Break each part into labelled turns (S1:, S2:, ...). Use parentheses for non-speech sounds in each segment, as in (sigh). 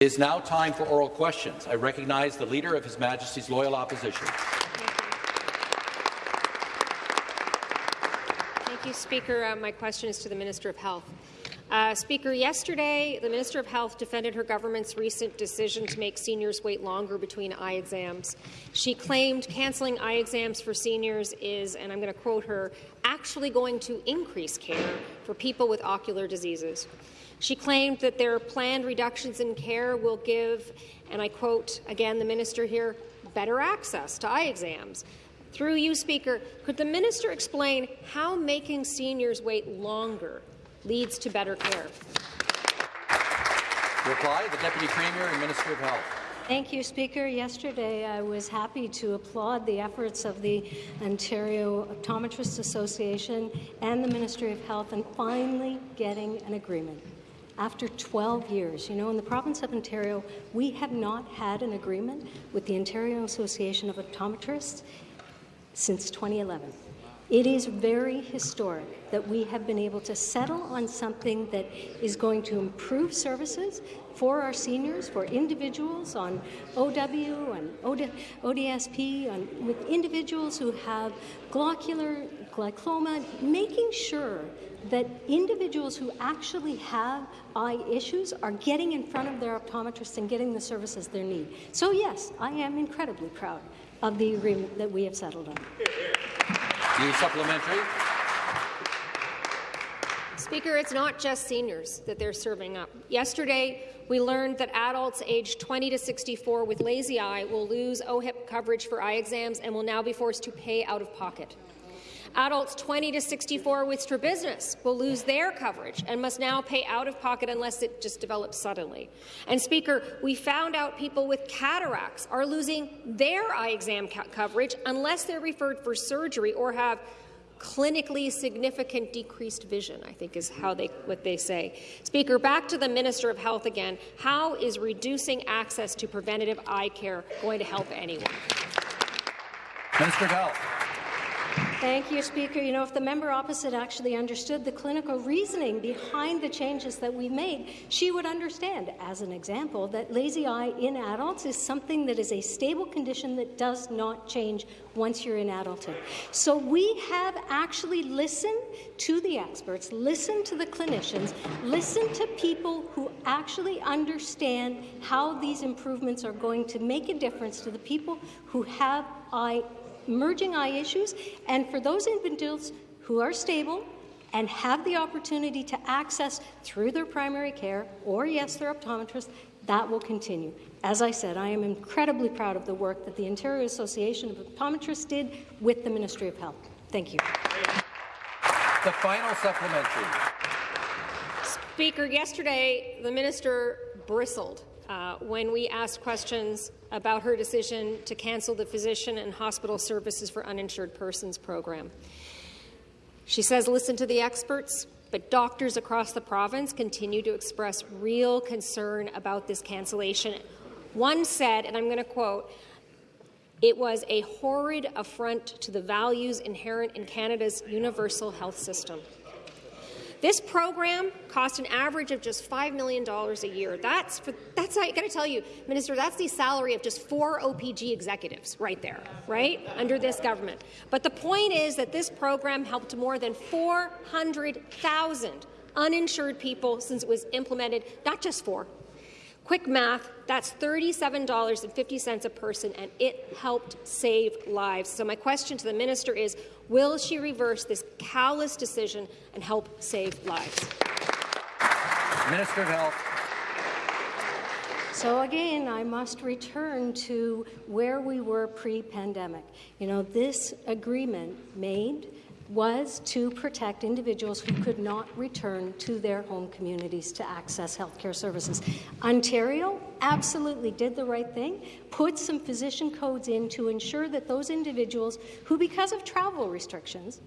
S1: It is now time for oral questions. I recognize the Leader of His Majesty's Loyal Opposition.
S2: Thank you, Speaker. Uh, my question is to the Minister of Health. Uh, Speaker, yesterday the Minister of Health defended her government's recent decision to make seniors wait longer between eye exams. She claimed cancelling eye exams for seniors is, and I'm going to quote her, actually going to increase care for people with ocular diseases. She claimed that their planned reductions in care will give, and I quote again the minister here, better access to eye exams. Through you, Speaker, could the minister explain how making seniors wait longer leads to better care.
S1: reply, the Deputy Premier and Minister of Health.
S3: Thank you, Speaker. Yesterday, I was happy to applaud the efforts of the Ontario Optometrists Association and the Ministry of Health in finally getting an agreement. After 12 years, you know, in the province of Ontario, we have not had an agreement with the Ontario Association of Optometrists since 2011. It is very historic that we have been able to settle on something that is going to improve services for our seniors, for individuals on OW and OD, ODSP, on, with individuals who have glaucoma, making sure that individuals who actually have eye issues are getting in front of their optometrists and getting the services they need. So yes, I am incredibly proud of the agreement that we have settled on.
S1: The supplementary.
S2: Speaker, it's not just seniors that they're serving up. Yesterday, we learned that adults aged 20 to 64 with lazy eye will lose OHIP coverage for eye exams and will now be forced to pay out of pocket. Adults 20 to 64 with strabismus will lose their coverage and must now pay out of pocket unless it just develops suddenly. And Speaker, we found out people with cataracts are losing their eye exam coverage unless they're referred for surgery or have clinically significant decreased vision, I think is how they what they say. Speaker, back to the Minister of Health again. How is reducing access to preventative eye care going to help anyone?
S1: Minister of Health.
S3: Thank you, Speaker. You know, if the member opposite actually understood the clinical reasoning behind the changes that we made, she would understand, as an example, that lazy eye in adults is something that is a stable condition that does not change once you're in adulthood. So we have actually listened to the experts, listened to the clinicians, listened to people who actually understand how these improvements are going to make a difference to the people who have eye emerging eye issues, and for those individuals who are stable and have the opportunity to access through their primary care or, yes, their optometrist, that will continue. As I said, I am incredibly proud of the work that the Ontario Association of Optometrists did with the Ministry of Health. Thank you.
S1: The final supplementary.
S2: Speaker, yesterday the minister bristled uh, when we asked questions about her decision to cancel the Physician and Hospital Services for Uninsured Persons program. She says, listen to the experts, but doctors across the province continue to express real concern about this cancellation. One said, and I'm going to quote, it was a horrid affront to the values inherent in Canada's universal health system. This program cost an average of just $5 million a year. That's, for, that's I got to tell you, Minister, that's the salary of just four OPG executives right there, right, under this government. But the point is that this program helped more than 400,000 uninsured people since it was implemented, not just four, Quick math, that's $37.50 a person, and it helped save lives. So my question to the minister is, will she reverse this callous decision and help save lives?
S1: Minister of Health.
S3: So again, I must return to where we were pre-pandemic. You know, this agreement made was to protect individuals who could not return to their home communities to access healthcare services. Ontario absolutely did the right thing, put some physician codes in to ensure that those individuals who, because of travel restrictions,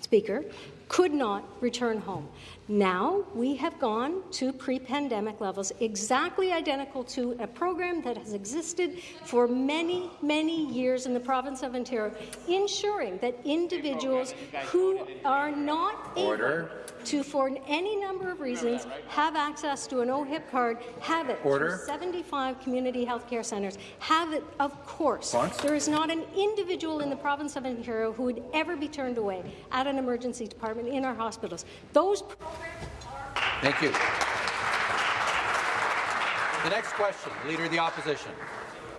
S3: Speaker, could not return home. Now we have gone to pre-pandemic levels, exactly identical to a program that has existed for many, many years in the province of Ontario, ensuring that individuals who are not
S1: Order.
S3: able to, for any number of reasons, have access to an OHIP card, have it
S1: Order.
S3: through 75 community health care centres, have it, of course. There is not an individual in the province of Ontario who would ever be turned away at an emergency department in our hospitals. Those
S1: Thank you. The next question, Leader of the Opposition.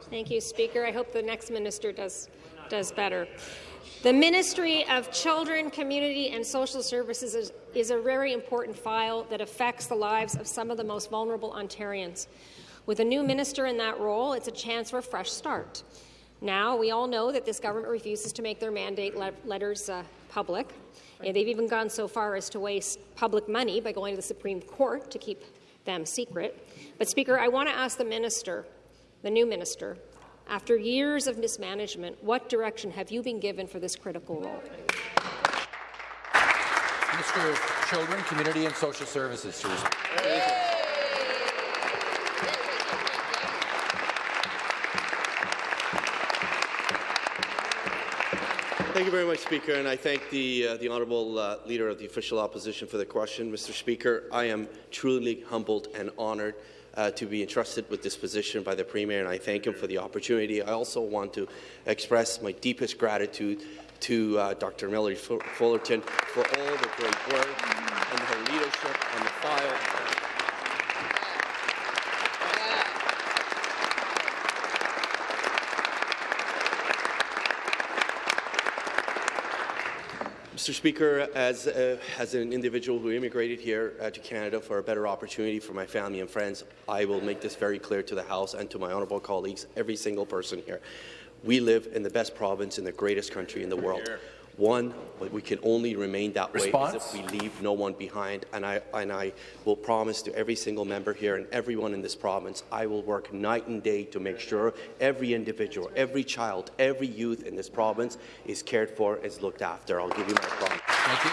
S2: Thank you, Speaker. I hope the next minister does, does better. The Ministry of Children, Community and Social Services is, is, a very important file that affects the lives of some of the most vulnerable Ontarians. With a new minister in that role, it's a chance for a fresh start. Now, we all know that this government refuses to make their mandate le letters uh, public. And they've even gone so far as to waste public money by going to the Supreme Court to keep them secret. But, Speaker, I want to ask the minister, the new minister, after years of mismanagement, what direction have you been given for this critical role?
S1: Minister of Children, Community and Social Services.
S4: Thank you very much, Speaker, and I thank the, uh, the Honourable uh, Leader of the Official Opposition for the question. Mr. Speaker, I am truly humbled and honoured uh, to be entrusted with this position by the Premier, and I thank him for the opportunity. I also want to express my deepest gratitude to uh, Dr. Merrilee Fullerton for all the great work and her leadership on the file. Mr. Speaker, as, uh, as an individual who immigrated here uh, to Canada for a better opportunity for my family and friends, I will make this very clear to the House and to my honourable colleagues, every single person here. We live in the best province in the greatest country in the world. One, but we can only remain that
S1: Response?
S4: way if we leave no one behind. And I, and I will promise to every single member here and everyone in this province, I will work night and day to make sure every individual, every child, every youth in this province is cared for, is looked after. I'll give you my promise.
S1: Thank you.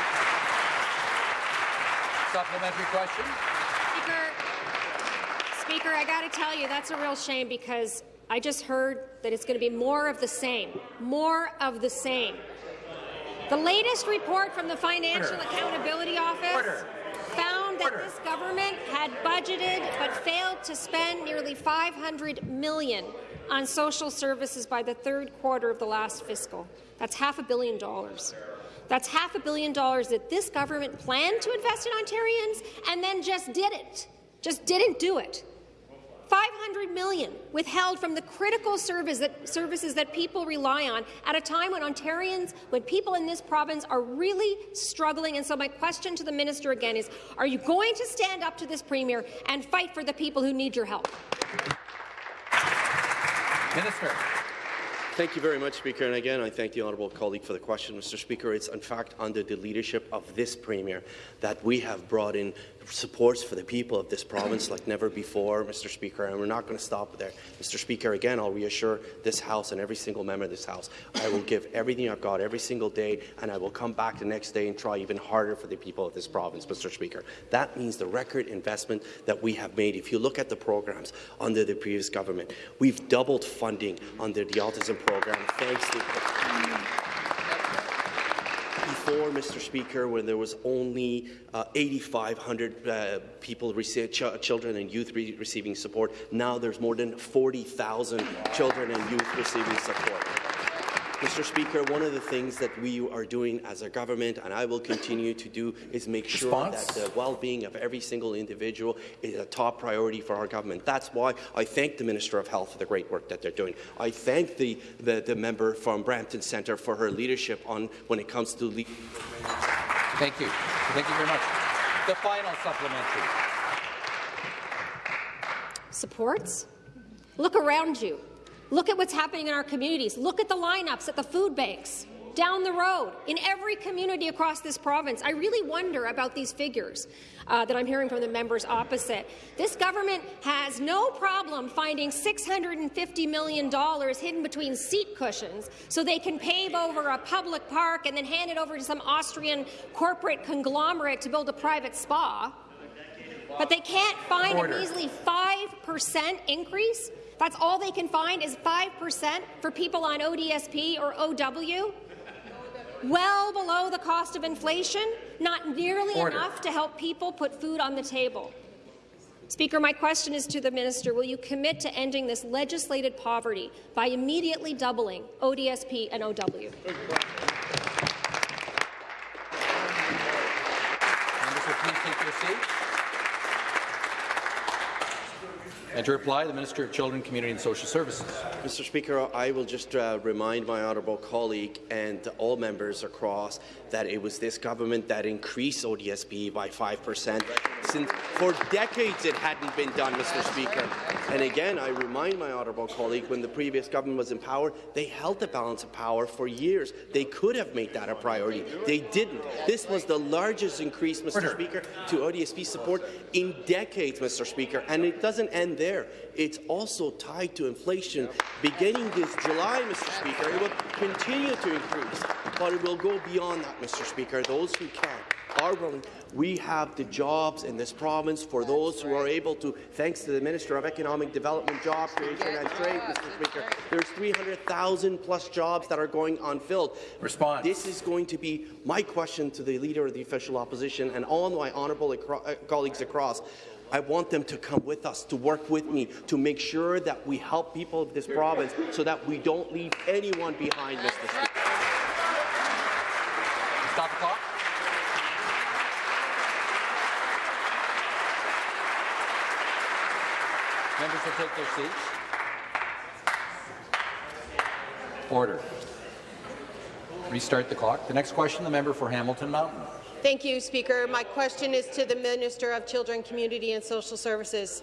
S1: Supplementary question.
S2: Speaker, Speaker, I got to tell you, that's a real shame because I just heard that it's going to be more of the same. More of the same. The latest report from the Financial Order. Accountability Office Order. found that Order. this government had budgeted but failed to spend nearly 500 million on social services by the third quarter of the last fiscal. That's half a billion dollars. That's half a billion dollars that this government planned to invest in Ontarians and then just did it. Just didn't do it. 500 million withheld from the critical service that, services that people rely on at a time when Ontarians, when people in this province are really struggling. And so my question to the minister again is, are you going to stand up to this premier and fight for the people who need your help?
S1: Minister.
S4: Thank you very much, Speaker. And again, I thank the honourable colleague for the question, Mr. Speaker. It's in fact under the leadership of this Premier that we have brought in supports for the people of this province like never before, Mr. Speaker, and we're not going to stop there. Mr. Speaker, again, I'll reassure this House and every single member of this House, I will give everything I've got every single day, and I will come back the next day and try even harder for the people of this province, Mr. Speaker. That means the record investment that we have made. If you look at the programs under the previous government, we've doubled funding under the autism program, thanks to before, Mr. Speaker, when there was only uh, 8,500 uh, people, ch children and youth re receiving support, now there's more than 40,000 children and youth receiving support. Mr. Speaker, one of the things that we are doing as a government, and I will continue to do, is make sure Response? that the well-being of every single individual is a top priority for our government. That's why I thank the Minister of Health for the great work that they're doing. I thank the, the, the member from Brampton Centre for her leadership on when it comes to
S1: Thank you. Thank you very much. The final supplementary.
S2: Supports? Look around you. Look at what's happening in our communities. Look at the lineups at the food banks. down the road in every community across this province. I really wonder about these figures uh, that I'm hearing from the members opposite. This government has no problem finding $650 million hidden between seat cushions so they can pave over a public park and then hand it over to some Austrian corporate conglomerate to build a private spa. But they can't find
S1: Order.
S2: a measly 5% increase? That's all they can find is 5% for people on ODSP or OW? Well below the cost of inflation, not nearly
S1: Order.
S2: enough to help people put food on the table. Speaker, my question is to the minister. Will you commit to ending this legislated poverty by immediately doubling ODSP and OW?
S1: Members will please take their seats. And to reply, the Minister of Children, Community and Social Services.
S4: Mr. Speaker, I will just uh, remind my honourable colleague and all members across that it was this government that increased ODSP by 5%. Since for decades it hadn't been done, Mr. Speaker. And again, I remind my honourable colleague, when the previous government was in power, they held the balance of power for years. They could have made that a priority. They didn't. This was the largest increase, Mr.
S1: Order.
S4: Speaker, to ODSP support in decades, Mr. Speaker. And it doesn't end there. It's also tied to inflation. Beginning this July, Mr. Speaker, it will continue to increase, but it will go beyond that, Mr. Speaker. Those who can are willing. We have the jobs in this province for those who are able to, thanks to the Minister of Economic Development, Job Creation and Trade, Mr. Speaker. There's 300,000 plus jobs that are going unfilled.
S1: Response.
S4: This is going to be my question to the Leader of the Official Opposition and all my honourable acro- uh, colleagues across. I want them to come with us, to work with me, to make sure that we help people of this province so that we don't leave anyone behind, Mr. Speaker.
S1: Stop the clock. Members will take their seats. Order. Restart the clock. The next question, the member for Hamilton Mountain.
S5: Thank you, Speaker. My question is to the Minister of Children, Community and Social Services.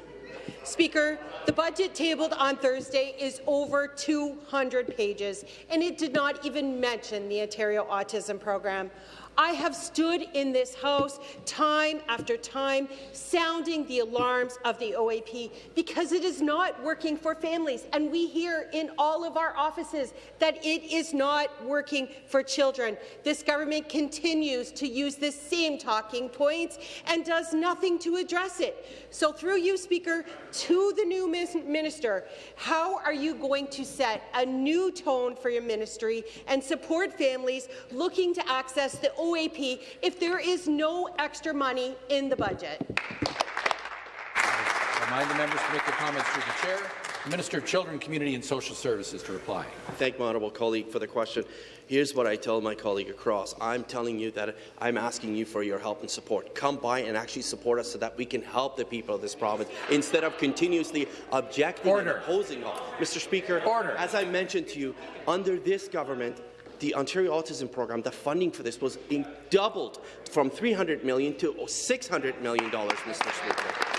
S5: Speaker, the budget tabled on Thursday is over 200 pages, and it did not even mention the Ontario Autism Program. I have stood in this House time after time sounding the alarms of the OAP because it is not working for families, and we hear in all of our offices that it is not working for children. This government continues to use the same talking points and does nothing to address it. So through you, Speaker, to the new minister, how are you going to set a new tone for your ministry and support families looking to access the OAP if there is no extra money in the budget?
S1: I Remind the members to make their comments through the chair. Minister of Children, Community and Social Services to reply.
S4: Thank my honourable colleague for the question. Here's what I tell my colleague across. I'm telling you that I'm asking you for your help and support. Come by and actually support us so that we can help the people of this province instead of continuously objecting
S1: Order.
S4: and opposing all. Mr. Speaker,
S1: Order.
S4: as I mentioned to you, under this government, the Ontario Autism Program, the funding for this was doubled from 300 million to 600 million dollars, Mr. Speaker.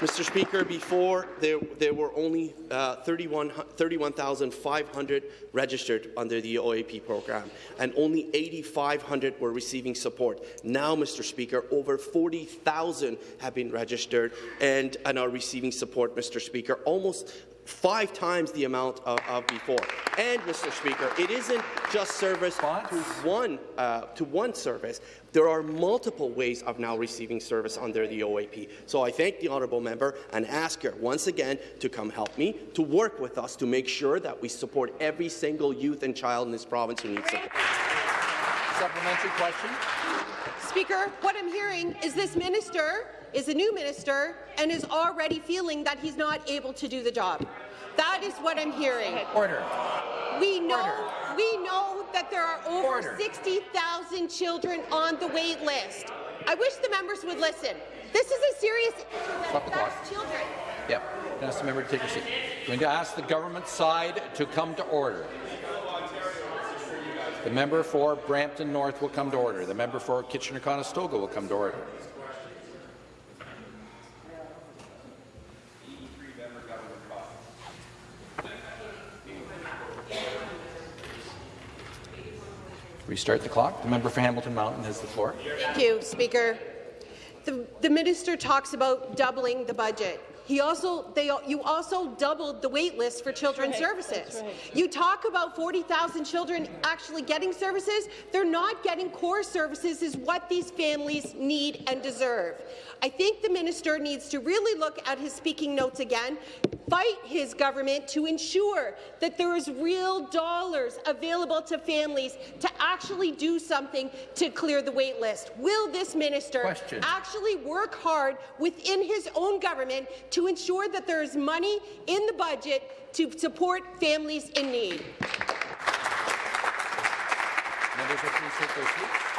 S4: Mr. Speaker, before there, there were only uh, 31 31,500 registered under the OAP program, and only 8,500 were receiving support. Now, Mr. Speaker, over 40,000 have been registered and, and are receiving support, Mr. Speaker, almost five times the amount of, of before. And, Mr. Speaker, it isn't just service
S1: Response?
S4: to one, uh, to one service. There are multiple ways of now receiving service under the OAP. So I thank the honourable member and ask her once again to come help me, to work with us to make sure that we support every single youth and child in this province who needs support.
S1: Supplementary question.
S5: Speaker, what I'm hearing is this minister is a new minister and is already feeling that he's not able to do the job. That is what I'm hearing.
S1: Order.
S5: We know,
S1: Order.
S5: we know that there are over 60,000 children on the wait list. I wish the members would listen. This is a serious issue
S1: Stop
S5: that
S1: the clock.
S5: affects children.
S1: Yep. Can I ask the member to take a seat? I'm Going to ask the government side to come to order. The member for Brampton North will come to order. The member for Kitchener-Conestoga will come to order. Restart the clock. The member for Hamilton Mountain has the floor.
S5: Thank you, Speaker. The, the minister talks about doubling the budget. He also, they, you also doubled the wait list for children's services. You talk about 40,000 children actually getting services. They're not getting core services is what these families need and deserve. I think the minister needs to really look at his speaking notes again, fight his government to ensure that there is real dollars available to families to actually do something to clear the wait list. Will this minister
S1: Question.
S5: actually work hard within his own government to ensure that there is money in the budget to support families in need?
S1: Members will please take their seats.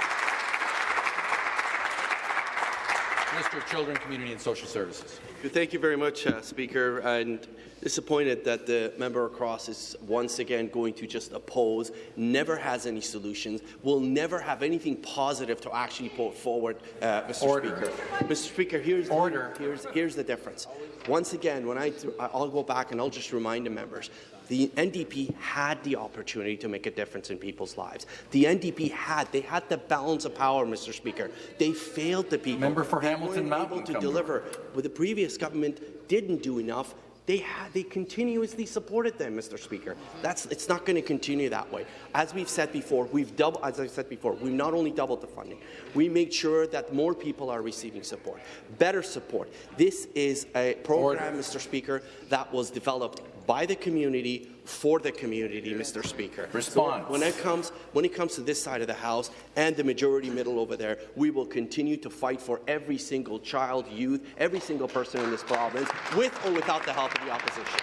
S1: Minister of Children, Community and Social Services.
S4: Thank you very much, uh, Speaker. And disappointed that the member across is once again going to just oppose, never has any solutions, will never have anything positive to actually put forward, uh, Mr.
S1: Order.
S4: Speaker. Mr. Speaker, here's
S1: Order.
S4: here's here's the difference. Once again, when I I'll go back and I'll just remind the members. The NDP had the opportunity to make a difference in people's lives. The NDP had, they had the balance of power, Mr. Speaker. They failed the people.
S1: Member for
S4: They
S1: Hamilton Mountain,
S4: able to deliver. But the previous government didn't do enough. They had, they continuously supported them, Mr. Speaker. That's it's not going to continue that way. As we've said before, we've doubled. As I said before, we've not only doubled the funding, we made sure that more people are receiving support, better support. This is a program, Mr. Speaker, that was developed by the community for the community, Mr. Speaker.
S1: Response.
S4: So when it comes when it comes to this side of the House and the majority middle over there, we will continue to fight for every single child, youth, every single person in this province, with or without the help of the opposition.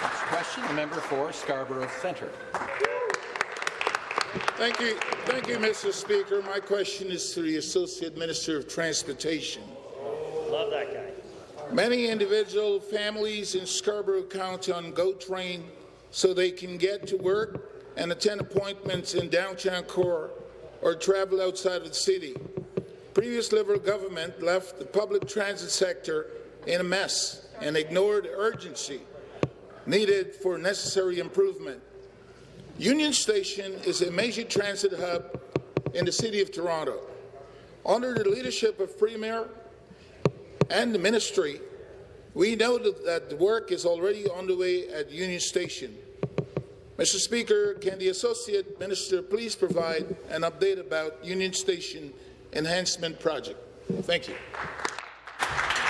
S1: Next question, the member for Scarborough Centre.
S6: Thank you, thank you, Mr. Speaker. My question is to the Associate Minister of Transportation.
S7: Love that guy.
S6: Many individual families in Scarborough County on GO Train so they can get to work and attend appointments in downtown core or travel outside of the city. Previous Liberal government left the public transit sector in a mess and ignored the urgency needed for necessary improvement. Union Station is a major transit hub in the City of Toronto. Under the leadership of Premier and the Ministry, we know that, that the work is already underway at Union Station. Mr. Speaker, can the Associate Minister please provide an update about Union Station Enhancement Project? Thank you.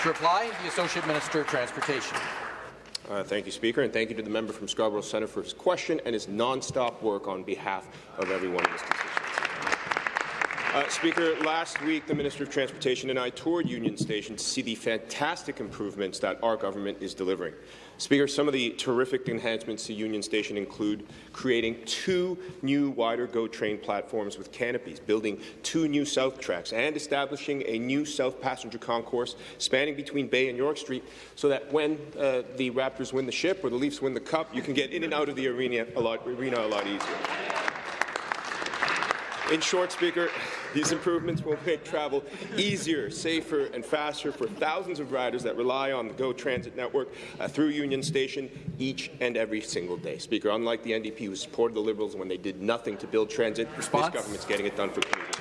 S1: To reply, the Associate Minister of Transportation.
S8: Uh, thank you, Speaker, and thank you to the member from Scarborough Centre for his question and his non-stop work on behalf of everyone in this constituency. Uh, Speaker, last week the Minister of Transportation and I toured Union Station to see the fantastic improvements that our government is delivering. Speaker, some of the terrific enhancements to Union Station include creating two new wider GO train platforms with canopies, building two new south tracks, and establishing a new south passenger concourse spanning between Bay and York Street so that when uh, the Raptors win the ship or the Leafs win the cup, you can get in and out of the arena a lot, arena a lot easier. In short, Speaker, these improvements will make travel easier, safer, and faster for thousands of riders that rely on the GO Transit network uh, through Union Station each and every single day. Speaker, unlike the NDP who supported the Liberals when they did nothing to build transit,
S1: Response?
S8: this government's getting it done for commuters.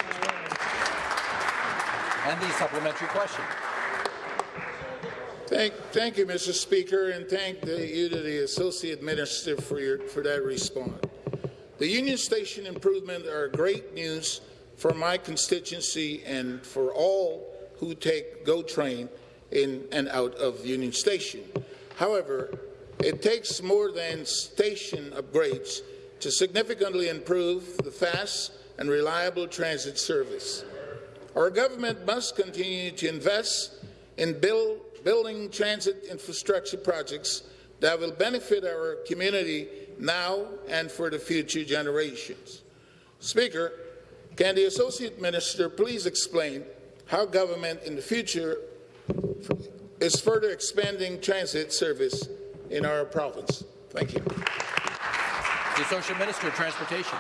S1: And the supplementary question.
S6: Thank, thank you, Mr. Speaker, and thank the, you to the Associate Minister for, your, for that response. The Union Station improvement are great news for my constituency and for all who take GO train in and out of Union Station. However, it takes more than station upgrades to significantly improve the fast and reliable transit service. Our government must continue to invest in build, building transit infrastructure projects that will benefit our community now and for the future generations. Speaker, can the Associate Minister please explain how government in the future is further expanding transit service in our province? Thank you.
S1: The Associate Minister of Transportation.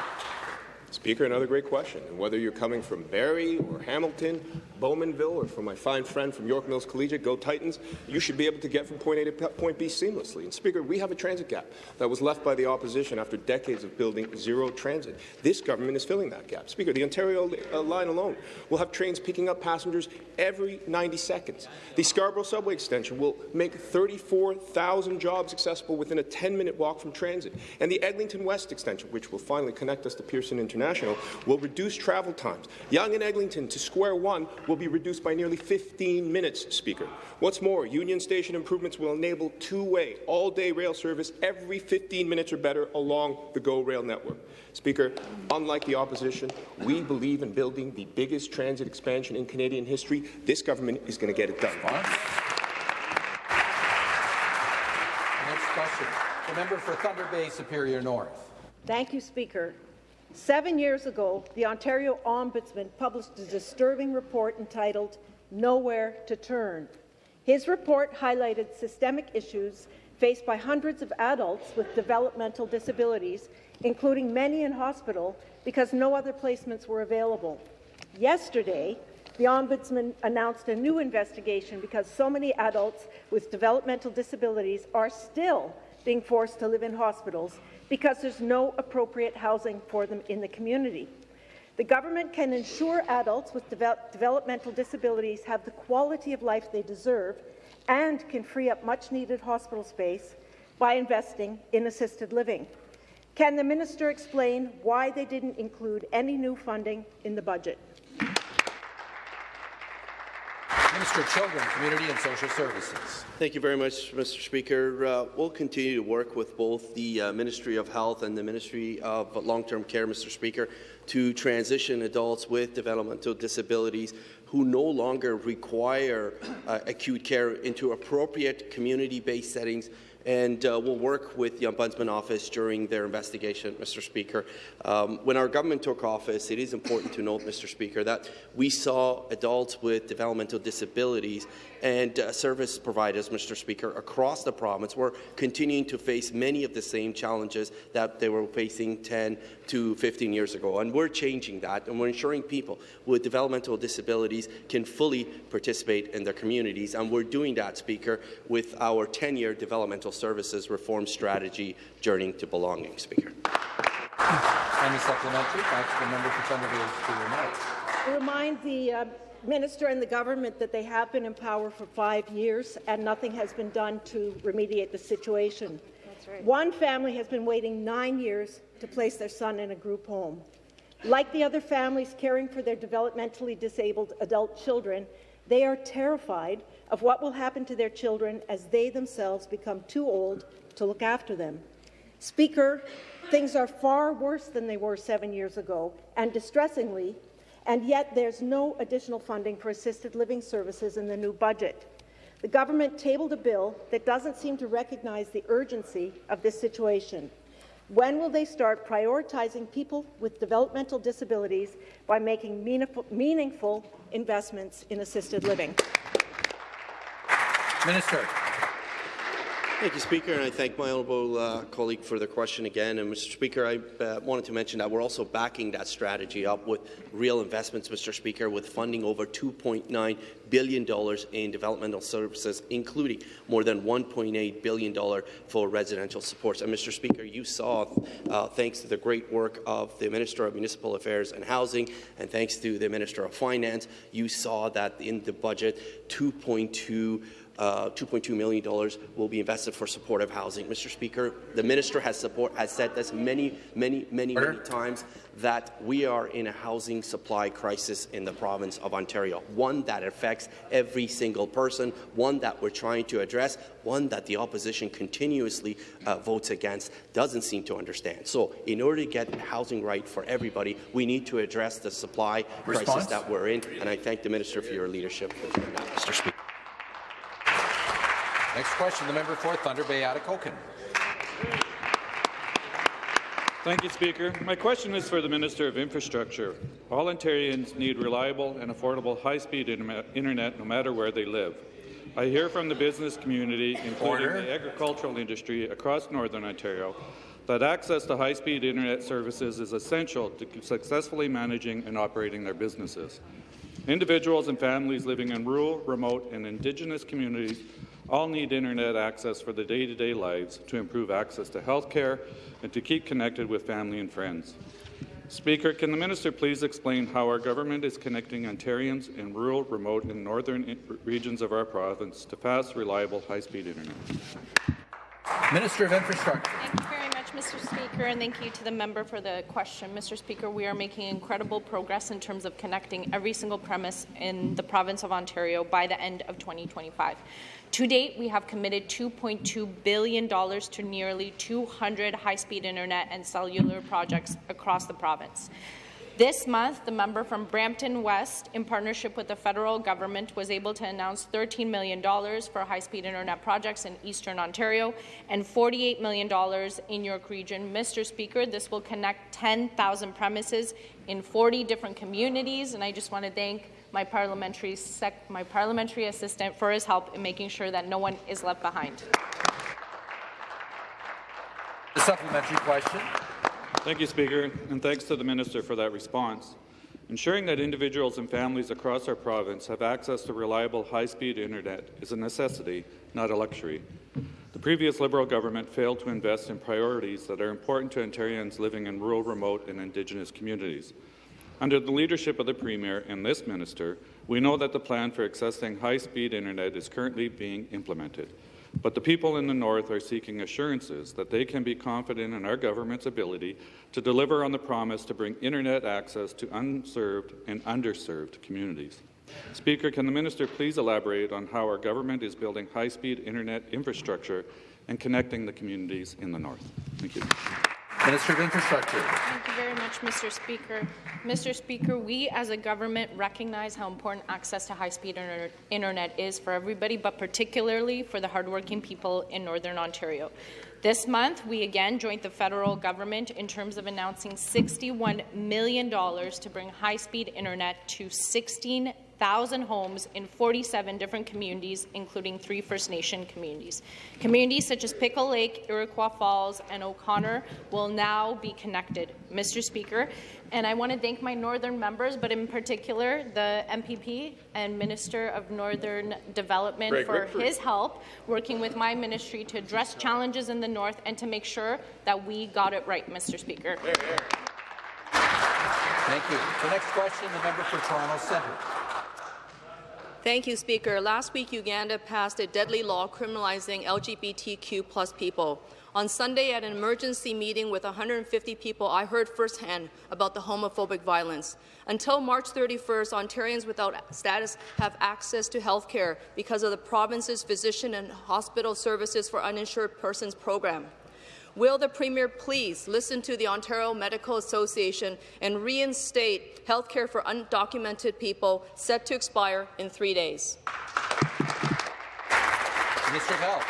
S8: Speaker, another great question. And whether you're coming from Barrie or Hamilton, Bowmanville, or from my fine friend from York Mills Collegiate, go Titans, you should be able to get from point A to point B seamlessly. And Speaker, we have a transit gap that was left by the opposition after decades of building zero transit. This government is filling that gap. Speaker, the Ontario uh, line alone will have trains picking up passengers every 90 seconds. The Scarborough subway extension will make 34,000 jobs accessible within a 10-minute walk from transit. And the Eglinton West extension, which will finally connect us to Pearson International, International will reduce travel times. Yonge and Eglinton to Square One will be reduced by nearly 15 minutes, Speaker. What's more, Union Station improvements will enable two-way, all-day rail service every 15 minutes or better along the GO Rail network. Speaker, unlike the opposition, we believe in building the biggest transit expansion in Canadian history. This government is going to get it done.
S1: Next question. The member for Thunder Bay Superior North.
S9: Thank you, Speaker. Seven years ago, the Ontario Ombudsman published a disturbing report entitled Nowhere to Turn. His report highlighted systemic issues faced by hundreds of adults with developmental disabilities, including many in hospital, because no other placements were available. Yesterday, the Ombudsman announced a new investigation because so many adults with developmental disabilities are still being forced to live in hospitals because there's no appropriate housing for them in the community. The government can ensure adults with developmental disabilities have the quality of life they deserve and can free up much-needed hospital space by investing in assisted living. Can the minister explain why they didn't include any new funding in the budget?
S1: Children, Community and Social Services.
S4: Thank you very much, Mr. Speaker. Uh, we'll continue to work with both the uh, Ministry of Health and the Ministry of Long-Term Care, Mr. Speaker, to transition adults with developmental disabilities who no longer require uh, acute care into appropriate community-based settings and uh, we'll work with the Ombudsman Office during their investigation, Mr. Speaker. Um, when our government took office, it is important to note, Mr. Speaker, that we saw adults with developmental disabilities and uh, service providers, Mr. Speaker, across the province were continuing to face many of the same challenges that they were facing 10 to 15 years ago. And we're changing that, and we're ensuring people with developmental disabilities can fully participate in their communities. And we're doing that, Speaker, with our 10-year developmental services reform strategy, Journey to Belonging, Speaker.
S1: Any supplementary? Back to the member for Thunder Bay
S9: to remind the uh, minister and the government that they have been in power for five years and nothing has been done to remediate the situation. Right. One family has been waiting nine years to place their son in a group home. Like the other families caring for their developmentally disabled adult children, they are terrified of what will happen to their children as they themselves become too old to look after them. Speaker, things are far worse than they were seven years ago, and distressingly, and yet there's no additional funding for assisted living services in the new budget. The government tabled a bill that doesn't seem to recognize the urgency of this situation. When will they start prioritizing people with developmental disabilities by making meaningful, investments in assisted living?
S1: Minister.
S4: Thank you, Speaker, and I thank my honourable uh, colleague for the question again. And, Mr. Speaker, I uh, wanted to mention that we're also backing that strategy up with real investments, Mr. Speaker, with funding over $2.9 billion in developmental services, including more than $1.8 billion for residential supports. And, Mr. Speaker, you saw, uh, thanks to the great work of the Minister of Municipal Affairs and Housing, and thanks to the Minister of Finance, you saw that in the budget, 2.2 uh, $2.2 million will be invested for supportive housing. Mr. Speaker, the minister has, support, has said this many, many, many, many times that we are in a housing supply crisis in the province of Ontario, one that affects every single person, one that we're trying to address, one that the opposition continuously uh, votes against, doesn't seem to understand. So in order to get housing right for everybody, we need to address the supply Response? crisis that we're in, and I thank the minister for your leadership, Mr. Speaker.
S1: Next question, the member for Thunder Bay Atikokan.
S10: Thank you, Speaker. My question is for the Minister of Infrastructure. All Ontarians need reliable and affordable high-speed internet no matter where they live. I hear from the business community, including Order. the agricultural industry across Northern Ontario, that access to high-speed internet services is essential to successfully managing and operating their businesses. Individuals and families living in rural, remote, and Indigenous communities all need internet access for their day-to-day -day lives to improve access to health care and to keep connected with family and friends. Speaker, can the minister please explain how our government is connecting Ontarians in rural, remote, and northern regions of our province to fast, reliable, high-speed internet?
S1: Minister of Infrastructure.
S11: Thank you very much, Mr. Speaker, and thank you to the member for the question. Mr. Speaker, we are making incredible progress in terms of connecting every single premise in the province of Ontario by the end of 2025. To date, we have committed $2.2 billion to nearly 200 high-speed internet and cellular projects across the province. This month, the member from Brampton West, in partnership with the federal government, was able to announce $13 million for high-speed internet projects in eastern Ontario and $48 million in York Region. Mr. Speaker, this will connect 10,000 premises in 40 different communities, and I just want to thank my parliamentary, my parliamentary assistant for his help in making sure that no one is left behind.
S1: The supplementary question.
S10: Thank you, Speaker, and thanks to the Minister for that response. Ensuring that individuals and families across our province have access to reliable high-speed internet is a necessity, not a luxury. The previous Liberal government failed to invest in priorities that are important to Ontarians living in rural, remote and Indigenous communities. Under the leadership of the Premier and this minister, we know that the plan for accessing high-speed internet is currently being implemented. But the people in the North are seeking assurances that they can be confident in our government's ability to deliver on the promise to bring internet access to unserved and underserved communities. Speaker, can the minister please elaborate on how our government is building high-speed internet infrastructure and connecting the communities in the North? Thank you.
S1: Minister of Infrastructure.
S11: Thank you very much, Mr. Speaker. Mr. Speaker, we as a government recognize how important access to high-speed inter internet is for everybody, but particularly for the hardworking people in Northern Ontario. This month, we again joined the federal government in terms of announcing $61 million to bring high-speed internet to 16 1,000 homes in 47 different communities, including three First Nation communities. Communities such as Pickle Lake, Iroquois Falls, and O'Connor will now be connected. Mr. Speaker, and I want to thank my northern members, but in particular the MPP and Minister of Northern Development Greg for Rickford. his help working with my ministry to address challenges in the north and to make sure that we got it right, Mr. Speaker.
S1: Thank you. The next question, the member for Toronto Centre.
S12: Thank you, Speaker. Last week, Uganda passed a deadly law criminalizing LGBTQ plus people. On Sunday, at an emergency meeting with 150 people, I heard firsthand about the homophobic violence. Until March 31st, Ontarians without status have access to health care because of the province's physician and hospital services for uninsured persons program. Will the Premier please listen to the Ontario Medical Association and reinstate health care for undocumented people set to expire in three days?
S1: Minister of Health.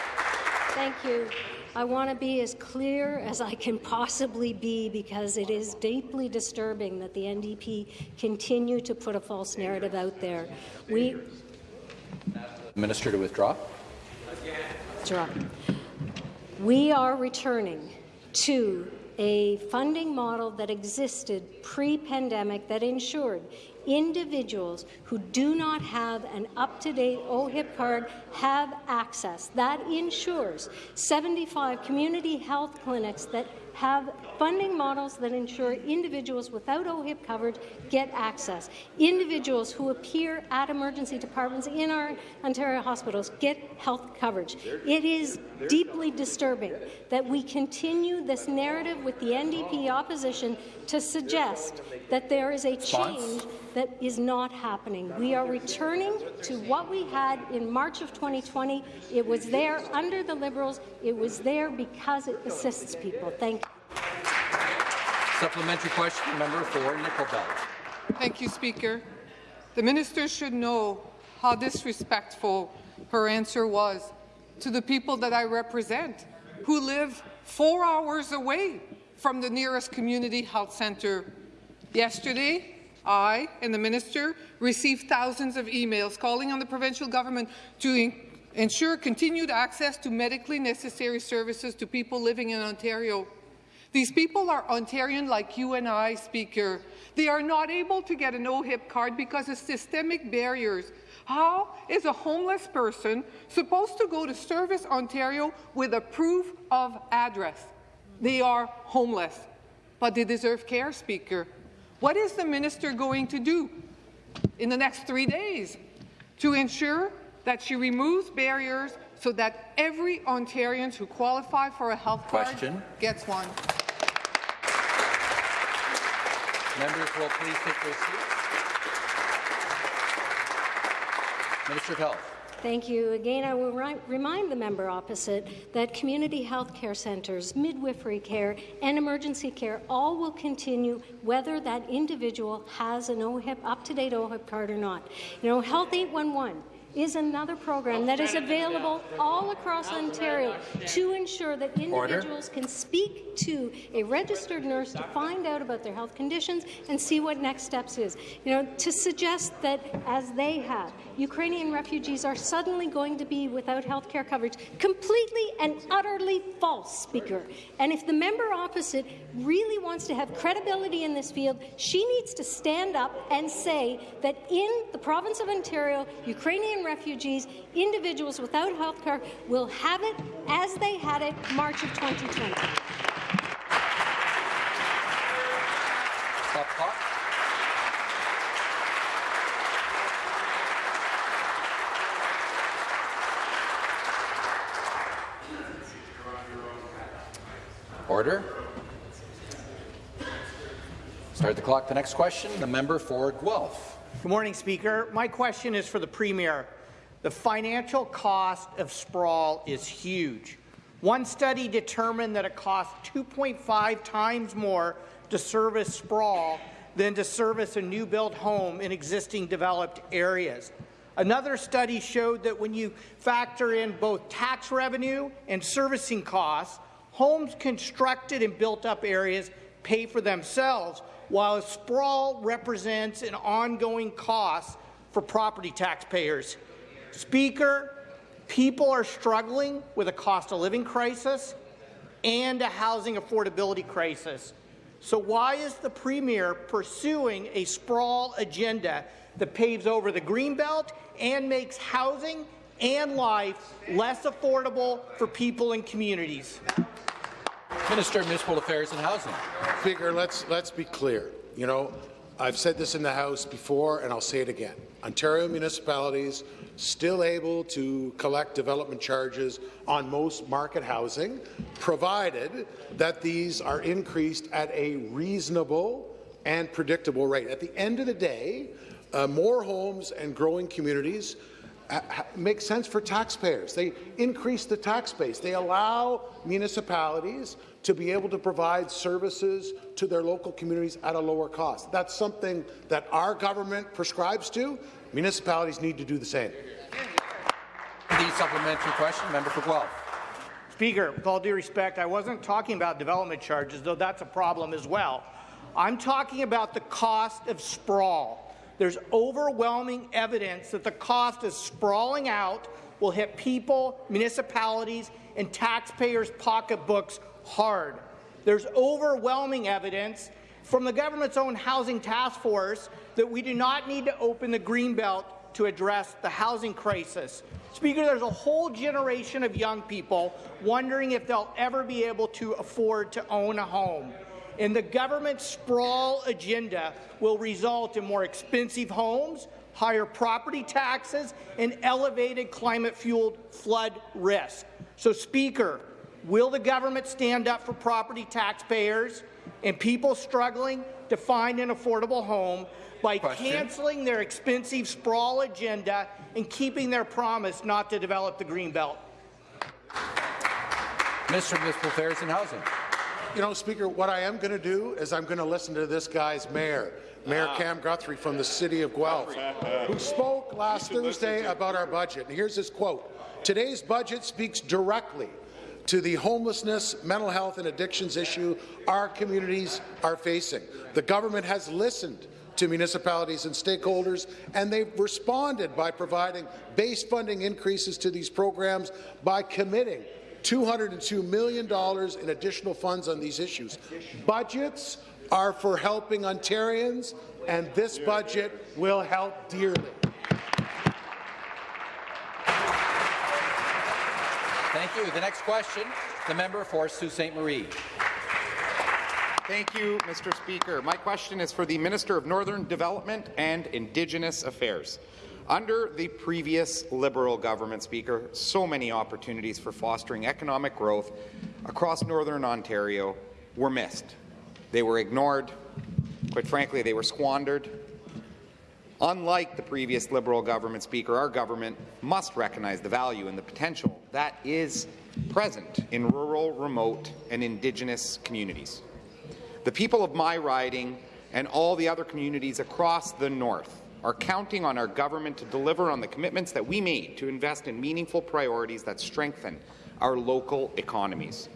S3: Thank you. I want to be as clear as I can possibly be because it is deeply disturbing that the NDP continue to put a false narrative out there. We
S1: Minister to withdraw.
S3: Withdraw. We are returning to a funding model that existed pre-pandemic that ensured individuals who do not have an up-to-date OHIP card have access. That ensures 75 community health clinics that have funding models that ensure individuals without OHIP coverage get access. Individuals who appear at emergency departments in our Ontario hospitals get health coverage. It is deeply disturbing that we continue this narrative with the NDP opposition to suggest that there is a change that is not happening. We are returning to what we had in March of 2020. It was there under the Liberals. It was there because it assists people. Thank you.
S1: Supplementary question, member for Nickel Belt.
S13: Thank you, Speaker. The minister should know how disrespectful her answer was to the people that I represent, who live four hours away from the nearest community health centre. Yesterday, I and the minister received thousands of emails calling on the provincial government to ensure continued access to medically necessary services to people living in Ontario These people are Ontarian like you and I, Speaker. They are not able to get an OHIP card because of systemic barriers. How is a homeless person supposed to go to Service Ontario with a proof of address? They are homeless, but they deserve care, Speaker. What is the minister going to do in the next three days to ensure that she removes barriers so that every Ontarian who qualifies for a health
S1: Question.
S13: card gets one?
S1: Members will please take their seats. Minister of Health.
S3: Thank you. Again, I will remind the member opposite that community health care centres, midwifery care, and emergency care all will continue whether that individual has an OHIP, up-to-date OHIP card or not. You know, Health 811 is another program that is available all across Ontario to ensure that individuals can speak to a registered nurse to find out about their health conditions and see what next steps is. You know, to suggest that as they have, Ukrainian refugees are suddenly going to be without health care coverage, completely and utterly false, Speaker. And if the member opposite really wants to have credibility in this field, she needs to stand up and say that in the province of Ontario, Ukrainian refugees, individuals without health care, will have it as they had it March of 2020.
S1: Stop clock. Order. Start the clock. The next question, the member for Guelph.
S14: Good morning, Speaker. My question is for the Premier. The financial cost of sprawl is huge. One study determined that it costs 2.5 times more to service sprawl than to service a new built home in existing developed areas. Another study showed that when you factor in both tax revenue and servicing costs, homes constructed in built-up areas pay for themselves, while sprawl represents an ongoing cost for property taxpayers. Speaker, people are struggling with a cost of living crisis and a housing affordability crisis. So why is the Premier pursuing a sprawl agenda that paves over the Greenbelt and makes housing and life less affordable for people and communities?
S1: Minister of Municipal Affairs and Housing.
S15: Speaker, let's let's be clear. You know, I've said this in the House before, and I'll say it again. Ontario municipalities still able to collect development charges on most market housing, provided that these are increased at a reasonable and predictable rate. At the end of the day, uh, more homes and growing communities uh, make sense for taxpayers. They increase the tax base. They allow municipalities to be able to provide services to their local communities at a lower cost. That's something that our government prescribes to. Municipalities need to do the same.
S1: The supplementary question, member for Guelph.
S14: Speaker, with all due respect, I wasn't talking about development charges, though that's a problem as well. I'm talking about the cost of sprawl. There's overwhelming evidence that the cost of sprawling out will hit people, municipalities, and taxpayers' pocketbooks hard. There's overwhelming evidence from the government's own housing task force that we do not need to open the Greenbelt to address the housing crisis. Speaker, there's a whole generation of young people wondering if they'll ever be able to afford to own a home. And the government sprawl agenda will result in more expensive homes, higher property taxes, and elevated climate-fueled flood risk. So, Speaker, will the government stand up for property taxpayers and people struggling to find an affordable home by
S1: Question.
S14: cancelling their expensive sprawl agenda and keeping their promise not to develop the Greenbelt?
S1: Of Municipal Affairs and Housing.
S15: You know, Speaker, what I am going to do is I'm going to listen to this guy's mayor, Mayor
S8: Ah.
S15: Cam Guthrie from the city of Guelph, who spoke last Thursday about our budget. And here's his quote. Today's budget speaks directly to the homelessness, mental health and addictions issue our communities are facing. The government has listened to municipalities and stakeholders, and they've responded by providing base funding increases to these programs by committing $202 million in additional funds on these issues. Budgets are for helping Ontarians, and this budget will help dearly.
S1: Thank you. The next question, the member for Sault Ste. Marie.
S16: Thank you, Mr. Speaker. My question is for the Minister of Northern Development and Indigenous Affairs. Under the previous Liberal government, Speaker, so many opportunities for fostering economic growth across Northern Ontario were missed. They were ignored. Quite frankly, they were squandered. Unlike the previous Liberal government, Speaker, our government must recognize the value and the potential that is present in rural, remote, and Indigenous communities. The people of my riding and all the other communities across the North are counting on our government to deliver on the commitments that we made to invest in meaningful priorities that strengthen our local economies.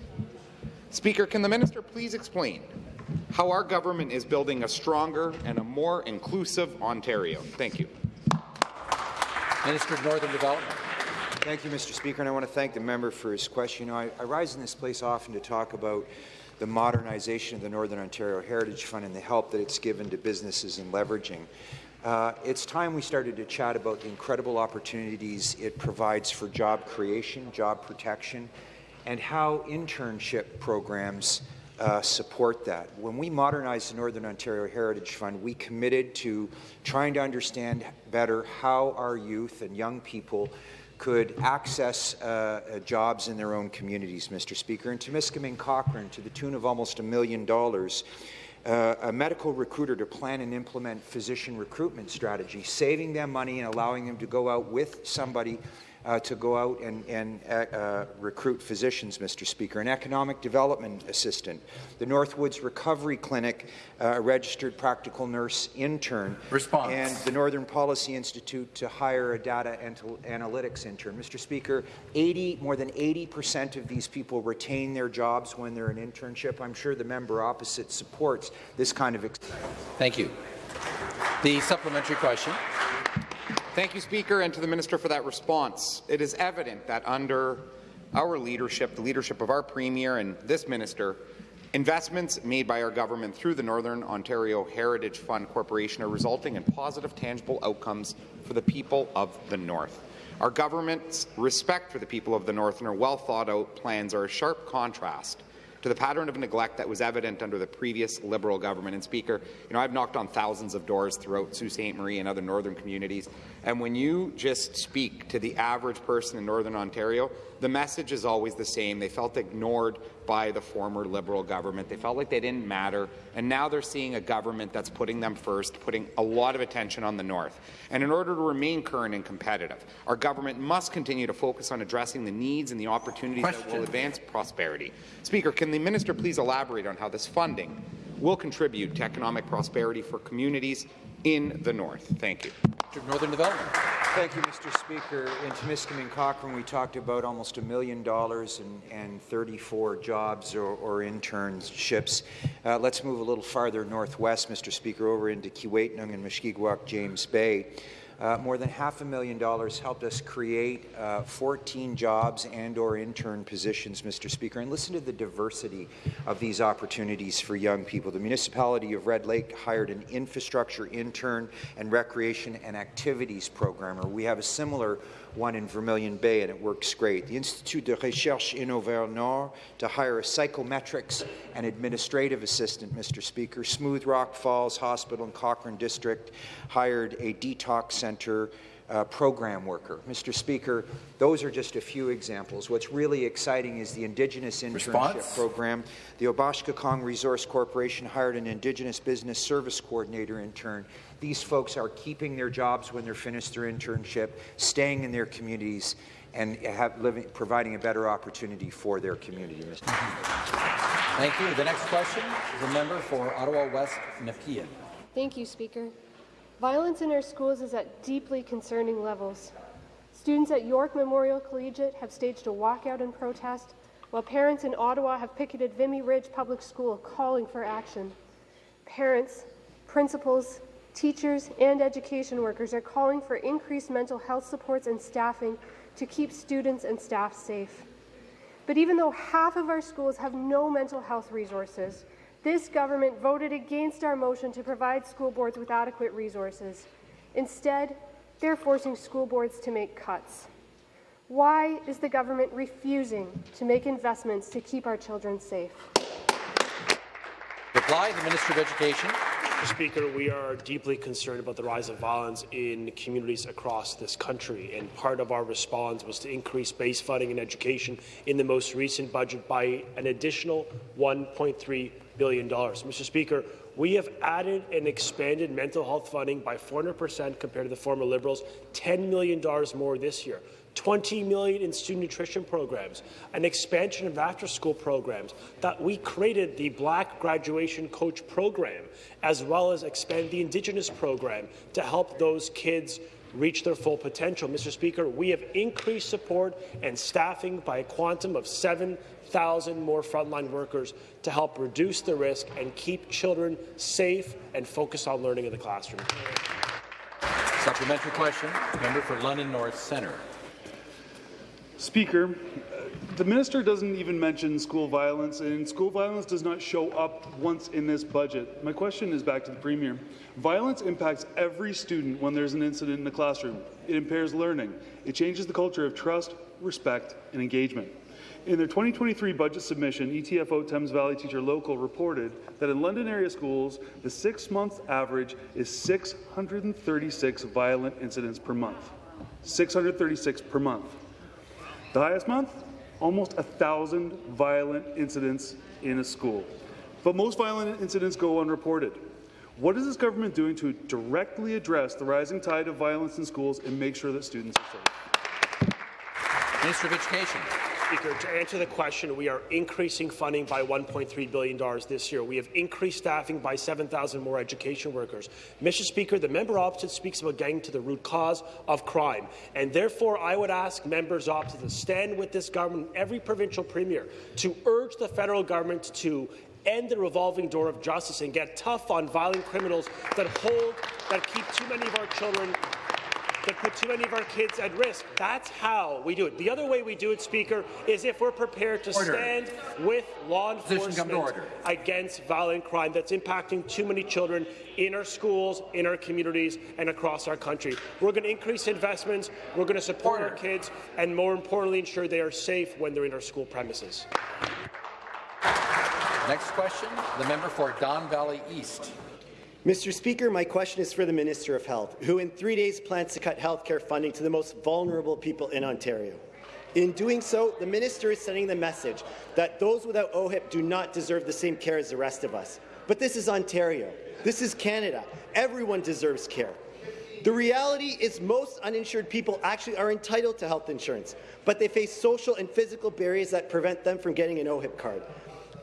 S16: Speaker, can the minister please explain how our government is building a stronger and a more inclusive Ontario? Thank you.
S1: Minister of Northern Development.
S17: Thank you, Mr. Speaker, and I want to thank the member for his question. You know, I, I rise in this place often to talk about the modernization of the Northern Ontario Heritage Fund and the help that it's given to businesses in leveraging. Uh, it's time we started to chat about the incredible opportunities it provides for job creation, job protection, and how internship programs uh, support that. When we modernized the Northern Ontario Heritage Fund, we committed to trying to understand better how our youth and young people could access uh, jobs in their own communities, Mr. Speaker. And Timiskaming Cochrane, to the tune of almost a million dollars, uh, a medical recruiter to plan and implement physician recruitment strategy, saving them money and allowing them to go out with somebody uh, to go out and, and uh, uh, recruit physicians, Mr. Speaker, an economic development assistant, the Northwoods Recovery Clinic, uh, a registered practical nurse intern,
S1: Response.
S17: and the Northern Policy Institute to hire a data analytics intern. Mr. Speaker, 80, more than 80% of these people retain their jobs when they're in internship. I'm sure the member opposite supports this kind of.
S1: Thank you. The supplementary question.
S16: Thank you, Speaker, and to the Minister for that response. It is evident that under our leadership, the leadership of our Premier and this Minister, investments made by our government through the Northern Ontario Heritage Fund Corporation are resulting in positive, tangible outcomes for the people of the North. Our government's respect for the people of the North and our well thought out plans are a sharp contrast to the pattern of neglect that was evident under the previous Liberal government. And Speaker, you know, I've knocked on thousands of doors throughout Sault Ste. Marie and other northern communities, and when you just speak to the average person in Northern Ontario, the message is always the same. They felt ignored by the former Liberal government. They felt like they didn't matter, and now they're seeing a government that's putting them first, putting a lot of attention on the North. And in order to remain current and competitive, our government must continue to focus on addressing the needs and the opportunities Question. that will advance prosperity. Speaker, can the minister please elaborate on how this funding will contribute to economic prosperity for communities in the North? Thank you.
S1: Northern Development.
S17: Thank you, Mr. Speaker. In Timiskaming Cochrane, we talked about almost a million dollars and, and 34 jobs or, or internships. Uh, let's move a little farther northwest, Mr. Speaker, over into Kiiwetinoong and Mushkegowuk James Bay. Uh, more than half a million dollars helped us create uh, 14 jobs and or intern positions, Mr. Speaker. And listen to the diversity of these opportunities for young people. The municipality of Red Lake hired an infrastructure intern and recreation and activities programmer. We have a similar one in Vermilion Bay, and it works great. The Institut de Recherche in Auvergne to hire a psychometrics and administrative assistant, Mr. Speaker. Smooth Rock Falls Hospital in Cochrane District hired a detox center uh, program worker. Mr. Speaker, those are just a few examples. What's really exciting is the Indigenous Internship Response? Program. The Kong Resource Corporation hired an Indigenous Business Service Coordinator intern these folks are keeping their jobs when they're finished their internship, staying in their communities, and living, providing a better opportunity for their community.
S1: Thank you. The next question is a member for Ottawa West Nepean.
S18: Thank you, Speaker. Violence in our schools is at deeply concerning levels. Students at York Memorial Collegiate have staged a walkout in protest, while parents in Ottawa have picketed Vimy Ridge Public School calling for action. Parents, principals, Teachers and education workers are calling for increased mental health supports and staffing to keep students and staff safe. But even though half of our schools have no mental health resources, this government voted against our motion to provide school boards with adequate resources. Instead, they're forcing school boards to make cuts. Why is the government refusing to make investments to keep our children safe?
S1: Reply, the Minister of Education.
S19: Mr. Speaker, we are deeply concerned about the rise of violence in communities across this country, and part of our response was to increase base funding in education in the most recent budget by an additional $1.3 billion. Mr. Speaker, we have added and expanded mental health funding by 400% compared to the former Liberals, $10 million more this year. 20 million in student nutrition programs, an expansion of after-school programs, that we created the Black Graduation Coach program, as well as expand the Indigenous program to help those kids reach their full potential. Mr. Speaker, we have increased support and staffing by a quantum of 7,000 more frontline workers to help reduce the risk and keep children safe and focused on learning in the classroom.
S1: Supplementary question, member for London North Centre.
S20: Speaker, uh, the minister doesn't even mention school violence, and school violence does not show up once in this budget. My question is back to the Premier. Violence impacts every student when there's an incident in the classroom. It impairs learning. It changes the culture of trust, respect, and engagement. In their 2023 budget submission, ETFO Thames Valley Teacher Local reported that in London area schools, the six-month average is 636 violent incidents per month. 636 per month. The highest month, almost a thousand violent incidents in a school. But most violent incidents go unreported. What is this government doing to directly address the rising tide of violence in schools and make sure that students are safe?
S1: Minister of Education.
S19: Speaker, to answer the question, we are increasing funding by $1.3 billion this year. We have increased staffing by 7,000 more education workers. Mr. Speaker, the member opposite speaks about getting to the root cause of crime, and therefore I would ask members opposite to stand with this government, every provincial premier, to urge the federal government to end the revolving door of justice and get tough on violent criminals that hold, that keep too many of our children that put too many of our kids at risk. That's how we do it. The other way we do it, Speaker, is if we're prepared to
S1: Order.
S19: stand with law
S1: Position come to
S19: enforcement against violent crime that's impacting too many children in our schools, in our communities, and across our country. We're going to increase investments, we're going to support our kids, and more importantly, ensure they are safe when they're in our school premises.
S1: Next question, the member for Don Valley East.
S21: Mr. Speaker, my question is for the Minister of Health, who in three days plans to cut health care funding to the most vulnerable people in Ontario. In doing so, the minister is sending the message that those without OHIP do not deserve the same care as the rest of us. But this is Ontario. This is Canada. Everyone deserves care. The reality is most uninsured people actually are entitled to health insurance, but they face social and physical barriers that prevent them from getting an OHIP card.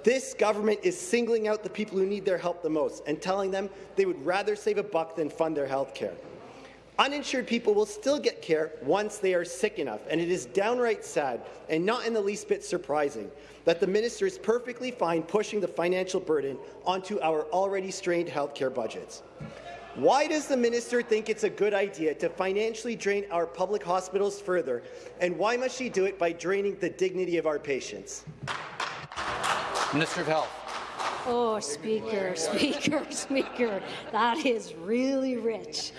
S21: This government is singling out the people who need their help the most and telling them they would rather save a buck than fund their health care. Uninsured people will still get care once they are sick enough, and it is downright sad and not in the least bit surprising that the minister is perfectly fine pushing the financial burden onto our already strained health care budgets. Why does the minister think it's a good idea to financially drain our public hospitals further, and why must she do it by draining the dignity of our patients?
S1: Minister of Health.
S3: Oh, Speaker, Speaker, (laughs) Speaker, that is really rich,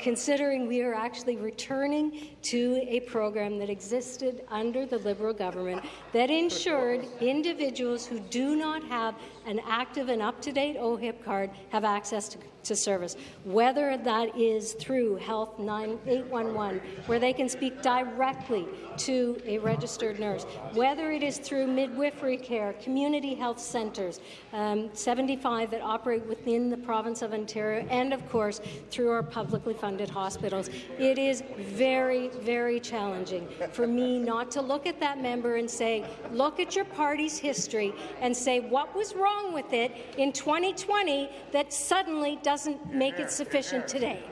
S3: considering we are actually returning to a program that existed under the Liberal government that ensured individuals who do not have an active and up-to-date OHIP card have access to, to service, whether that is through Health 9811, where they can speak directly to a registered nurse, whether it is through midwifery care, community health centres, um, 75 that operate within the province of Ontario, and of course through our publicly funded hospitals. It is very, very challenging for me not to look at that member and say, look at your party's history and say what was wrong with it in 2020 that suddenly doesn't make it sufficient today.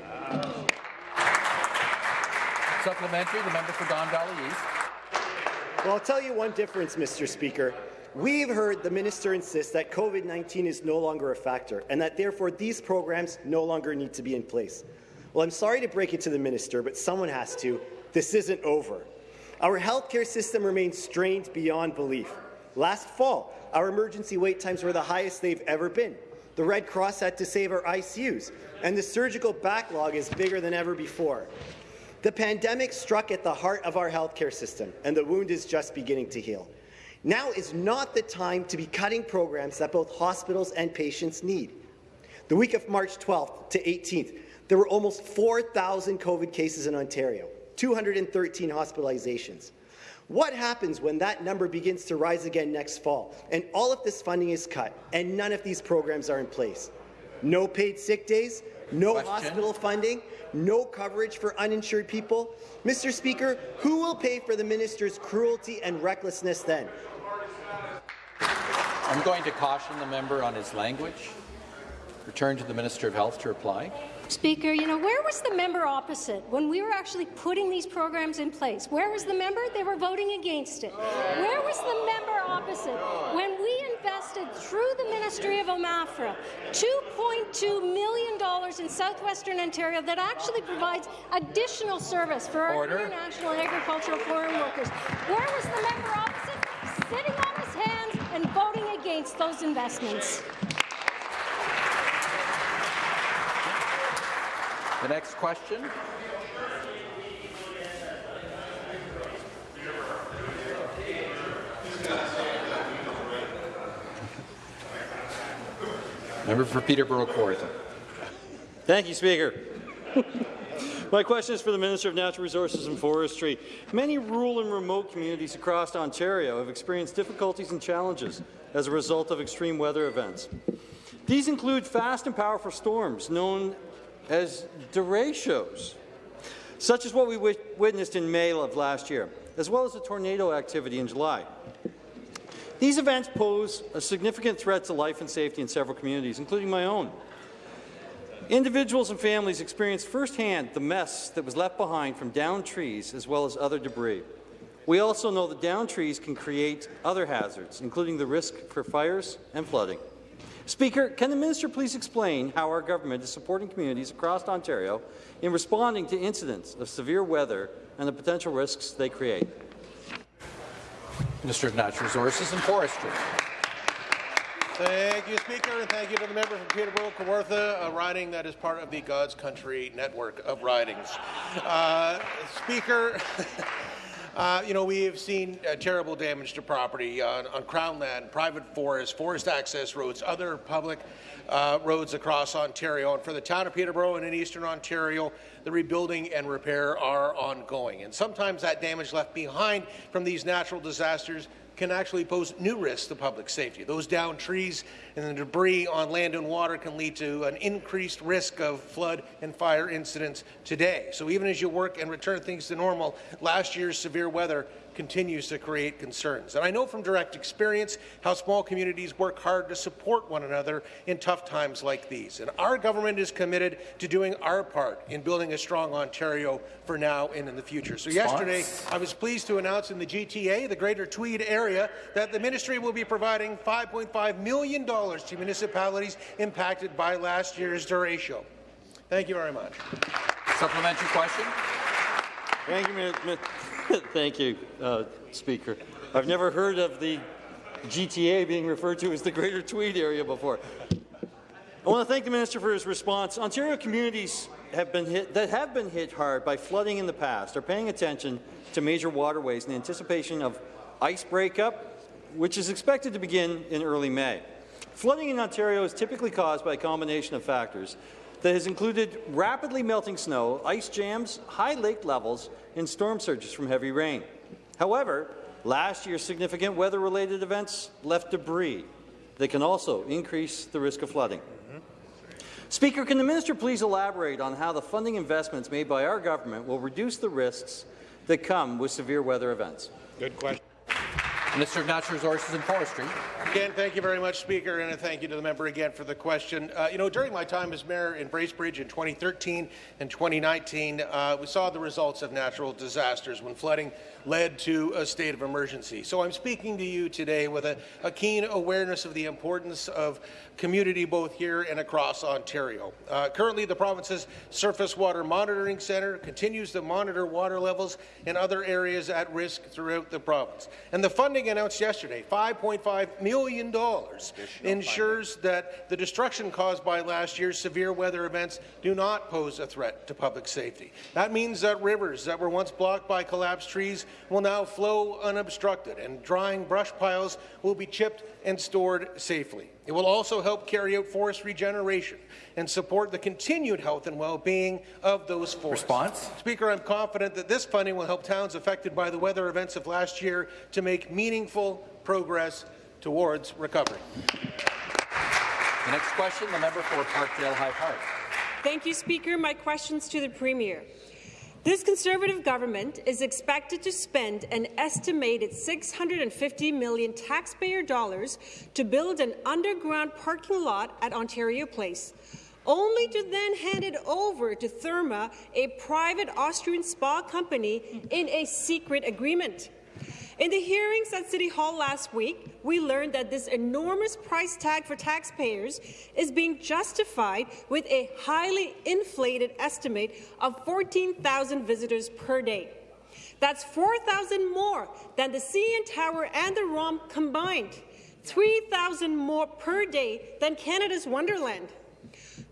S1: Supplementary, the member for Don Valley East.
S21: Well, I'll tell you one difference, Mr. Speaker. We've heard the minister insist that COVID-19 is no longer a factor and that therefore these programs no longer need to be in place. Well, I'm sorry to break it to the minister, but someone has to. This isn't over. Our healthcare system remains strained beyond belief. Last fall, our emergency wait times were the highest they've ever been. The Red Cross had to save our ICUs, and the surgical backlog is bigger than ever before. The pandemic struck at the heart of our healthcare system, and the wound is just beginning to heal. Now is not the time to be cutting programs that both hospitals and patients need. The week of March 12th to 18th, there were almost 4,000 COVID cases in Ontario, 213 hospitalizations. What happens when that number begins to rise again next fall and all of this funding is cut and none of these programs are in place? No paid sick days, no
S1: Question.
S21: hospital funding, no coverage for uninsured people. Mr. Speaker, who will pay for the minister's cruelty and recklessness then?
S1: I'm going to caution the member on his language. Return to the Minister of Health to reply.
S3: Speaker, you know, where was the member opposite when we were actually putting these programs in place? Where was the member? They were voting against it. Where was the member opposite when we invested through the Ministry of OMAFRA $2.2 million in southwestern Ontario that actually provides additional service for our
S1: Order.
S3: international agricultural foreign workers? Where was the member opposite? Sitting on his hands and voting against those investments.
S1: The next question. Member for Peterborough Kawartha.
S22: Thank you, Speaker. (laughs) My question is for the Minister of Natural Resources and Forestry. Many rural and remote communities across Ontario have experienced difficulties and challenges as a result of extreme weather events. These include fast and powerful storms known as derechos, such as what we witnessed in May of last year, as well as the tornado activity in July. These events pose a significant threat to life and safety in several communities, including my own. Individuals and families experienced firsthand the mess that was left behind from downed trees as well as other debris. We also know that downed trees can create other hazards, including the risk for fires and flooding. Speaker, can the minister please explain how our government is supporting communities across Ontario in responding to incidents of severe weather and the potential risks they create?
S1: Minister of Natural Resources and Forestry.
S23: Thank you, Speaker, and thank you to the member from Peterborough, Kawartha, a riding that is part of the God's Country network of ridings. Uh, speaker, (laughs) uh, you know, we have seen uh, terrible damage to property on, on Crown land, private forest, forest access roads, other public uh, roads across Ontario. And for the town of Peterborough and in eastern Ontario, the rebuilding and repair are ongoing. And sometimes that damage left behind from these natural disasters can actually pose new risks to public safety. Those downed trees and the debris on land and water can lead to an increased risk of flood and fire incidents today. So even as you work and return things to normal, last year's severe weather continues to create concerns. And I know from direct experience how small communities work hard to support one another in tough times like these. And our government is committed to doing our part in building a strong Ontario for now and in the future. So yesterday, I was pleased to announce in the GTA, the Greater Tweed area, that the ministry will be providing $5.5 million to municipalities impacted by last year's derecho. Thank you very much.
S1: Supplementary question.
S22: Thank you, Mi- Mi- (laughs) Thank you, uh, Speaker. I've never heard of the GTA being referred to as the Greater Tweed area before. I want to thank the minister for his response. Ontario communities have been hit, that have been hit hard by flooding in the past are paying attention to major waterways in anticipation of ice breakup, which is expected to begin in early May. Flooding in Ontario is typically caused by a combination of factors that has included rapidly melting snow, ice jams, high lake levels, and storm surges from heavy rain. However, last year's significant weather-related events left debris that can also increase the risk of flooding. Speaker, can the minister please elaborate on how the funding investments made by our government will reduce the risks that come with severe weather events?
S23: Good question.
S1: Minister of Natural Resources and Forestry.
S23: Again, thank you very much, Speaker, and thank you to the member again for the question. Uh, you know, during my time as mayor in Bracebridge in 2013 and 2019, uh, we saw the results of natural disasters when flooding led to a state of emergency. So I'm speaking to you today with a, a keen awareness of the importance of community both here and across Ontario. Uh, currently, the province's Surface Water Monitoring Centre continues to monitor water levels in other areas at risk throughout the province. And the funding announced yesterday, $5.5 million, ensures that the destruction caused by last year's severe weather events do not pose a threat to public safety. That means that rivers that were once blocked by collapsed trees will now flow unobstructed, and drying brush piles will be chipped and stored safely. It will also help carry out forest regeneration and support the continued health and well-being of those forests.
S1: Response?
S23: Speaker, I'm confident that this funding will help towns affected by the weather events of last year to make meaningful progress towards recovery.
S1: The next question, the member for Parkdale High Park.
S9: Thank you, Speaker. My question's to the Premier. This Conservative government is expected to spend an estimated 650 million taxpayer dollars to build an underground parking lot at Ontario Place, only to then hand it over to Therme, a private Austrian spa company, in a secret agreement. In the hearings at City Hall last week, we learned that this enormous price tag for taxpayers is being justified with a highly inflated estimate of 14,000 visitors per day. That's 4,000 more than the CN Tower and the ROM combined, 3,000 more per day than Canada's Wonderland.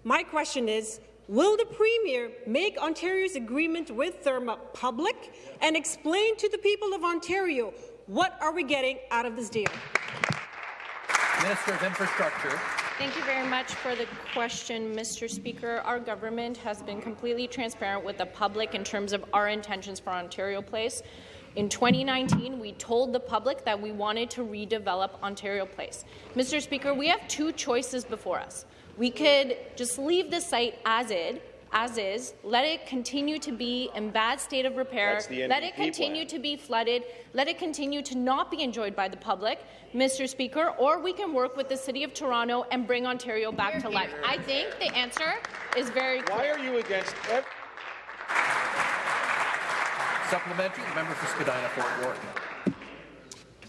S9: My question is, Will the Premier make Ontario's agreement with Therme public and explain to the people of Ontario what are we getting out of this deal?
S1: Minister of Infrastructure.
S11: Thank you very much for the question, Mr. Speaker. Our government has been completely transparent with the public in terms of our intentions for Ontario Place. In 2019, we told the public that we wanted to redevelop Ontario Place. Mr. Speaker, we have two choices before us. We could just leave the site as is, as is, let it continue to be in bad state of repair, let it continue plan. to be flooded, let it continue to not be enjoyed by the public, Mr. Speaker, or we can work with the City of Toronto and bring Ontario back to life. I think the answer is very clear.
S23: Why are you against every
S1: Supplementary, the member for Spadina Fort York.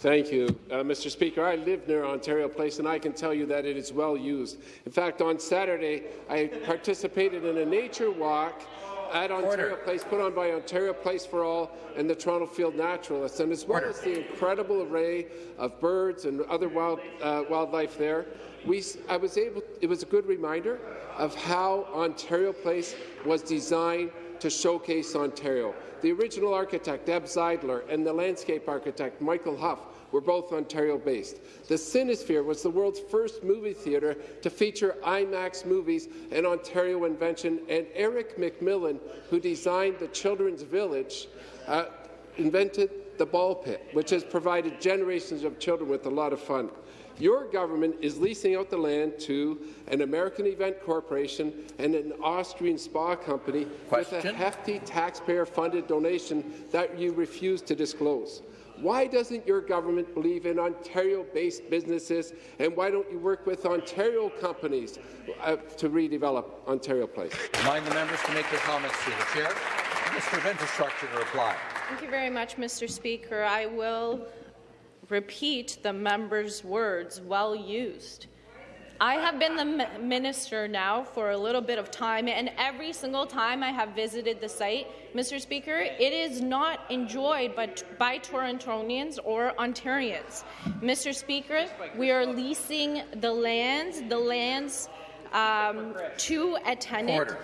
S24: Thank you, uh, Mr. Speaker. I live near Ontario Place, and I can tell you that it is well used. In fact, on Saturday, I participated in a nature walk at Ontario Order. Place, put on by Ontario Place for All and the Toronto Field Naturalists, and as well Order. as the incredible array of birds and other wild, uh, wildlife there, we, I was able. It was a good reminder of how Ontario Place was designed to showcase Ontario. The original architect, Eb Zeidler, and the landscape architect, Michael Hough, were both Ontario-based. The Cinesphere was the world's first movie theatre to feature IMAX movies, an Ontario invention, and Eric McMillan, who designed the Children's Village, uh, invented the ball pit, which has provided generations of children with a lot of fun. Your government is leasing out the land to an American event corporation and an Austrian spa company Question? with a hefty taxpayer-funded donation that you refuse to disclose. Why doesn't your government believe in Ontario-based businesses, and why don't you work with Ontario companies uh, to redevelop Ontario Place?
S1: Remind the members to make their comments to the chair. Minister of Infrastructure to reply.
S11: Thank you very much, Mr. Speaker. I will repeat the member's words well used. I have been the minister now for a little bit of time, and every single time I have visited the site, Mr. Speaker, it is not enjoyed by, by Torontonians or Ontarians. Mr. Speaker, we are leasing the lands, the lands um, to a tenant. Order.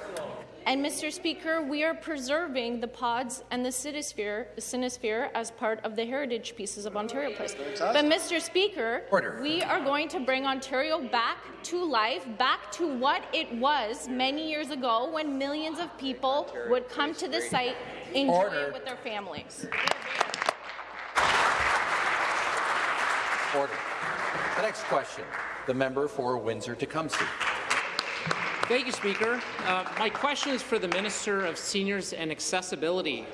S11: And, Mr. Speaker, we are preserving the pods and the Cinesphere, the as part of the heritage pieces of Ontario Place. But, Mr. Speaker, Order. we are going to bring Ontario back to life, back to what it was many years ago when millions of people would come to the site, enjoy Order. it with their families.
S1: Order. The next question, the member for Windsor-Tecumseh.
S25: Thank you, Speaker. Uh, my question is for the Minister of Seniors and Accessibility.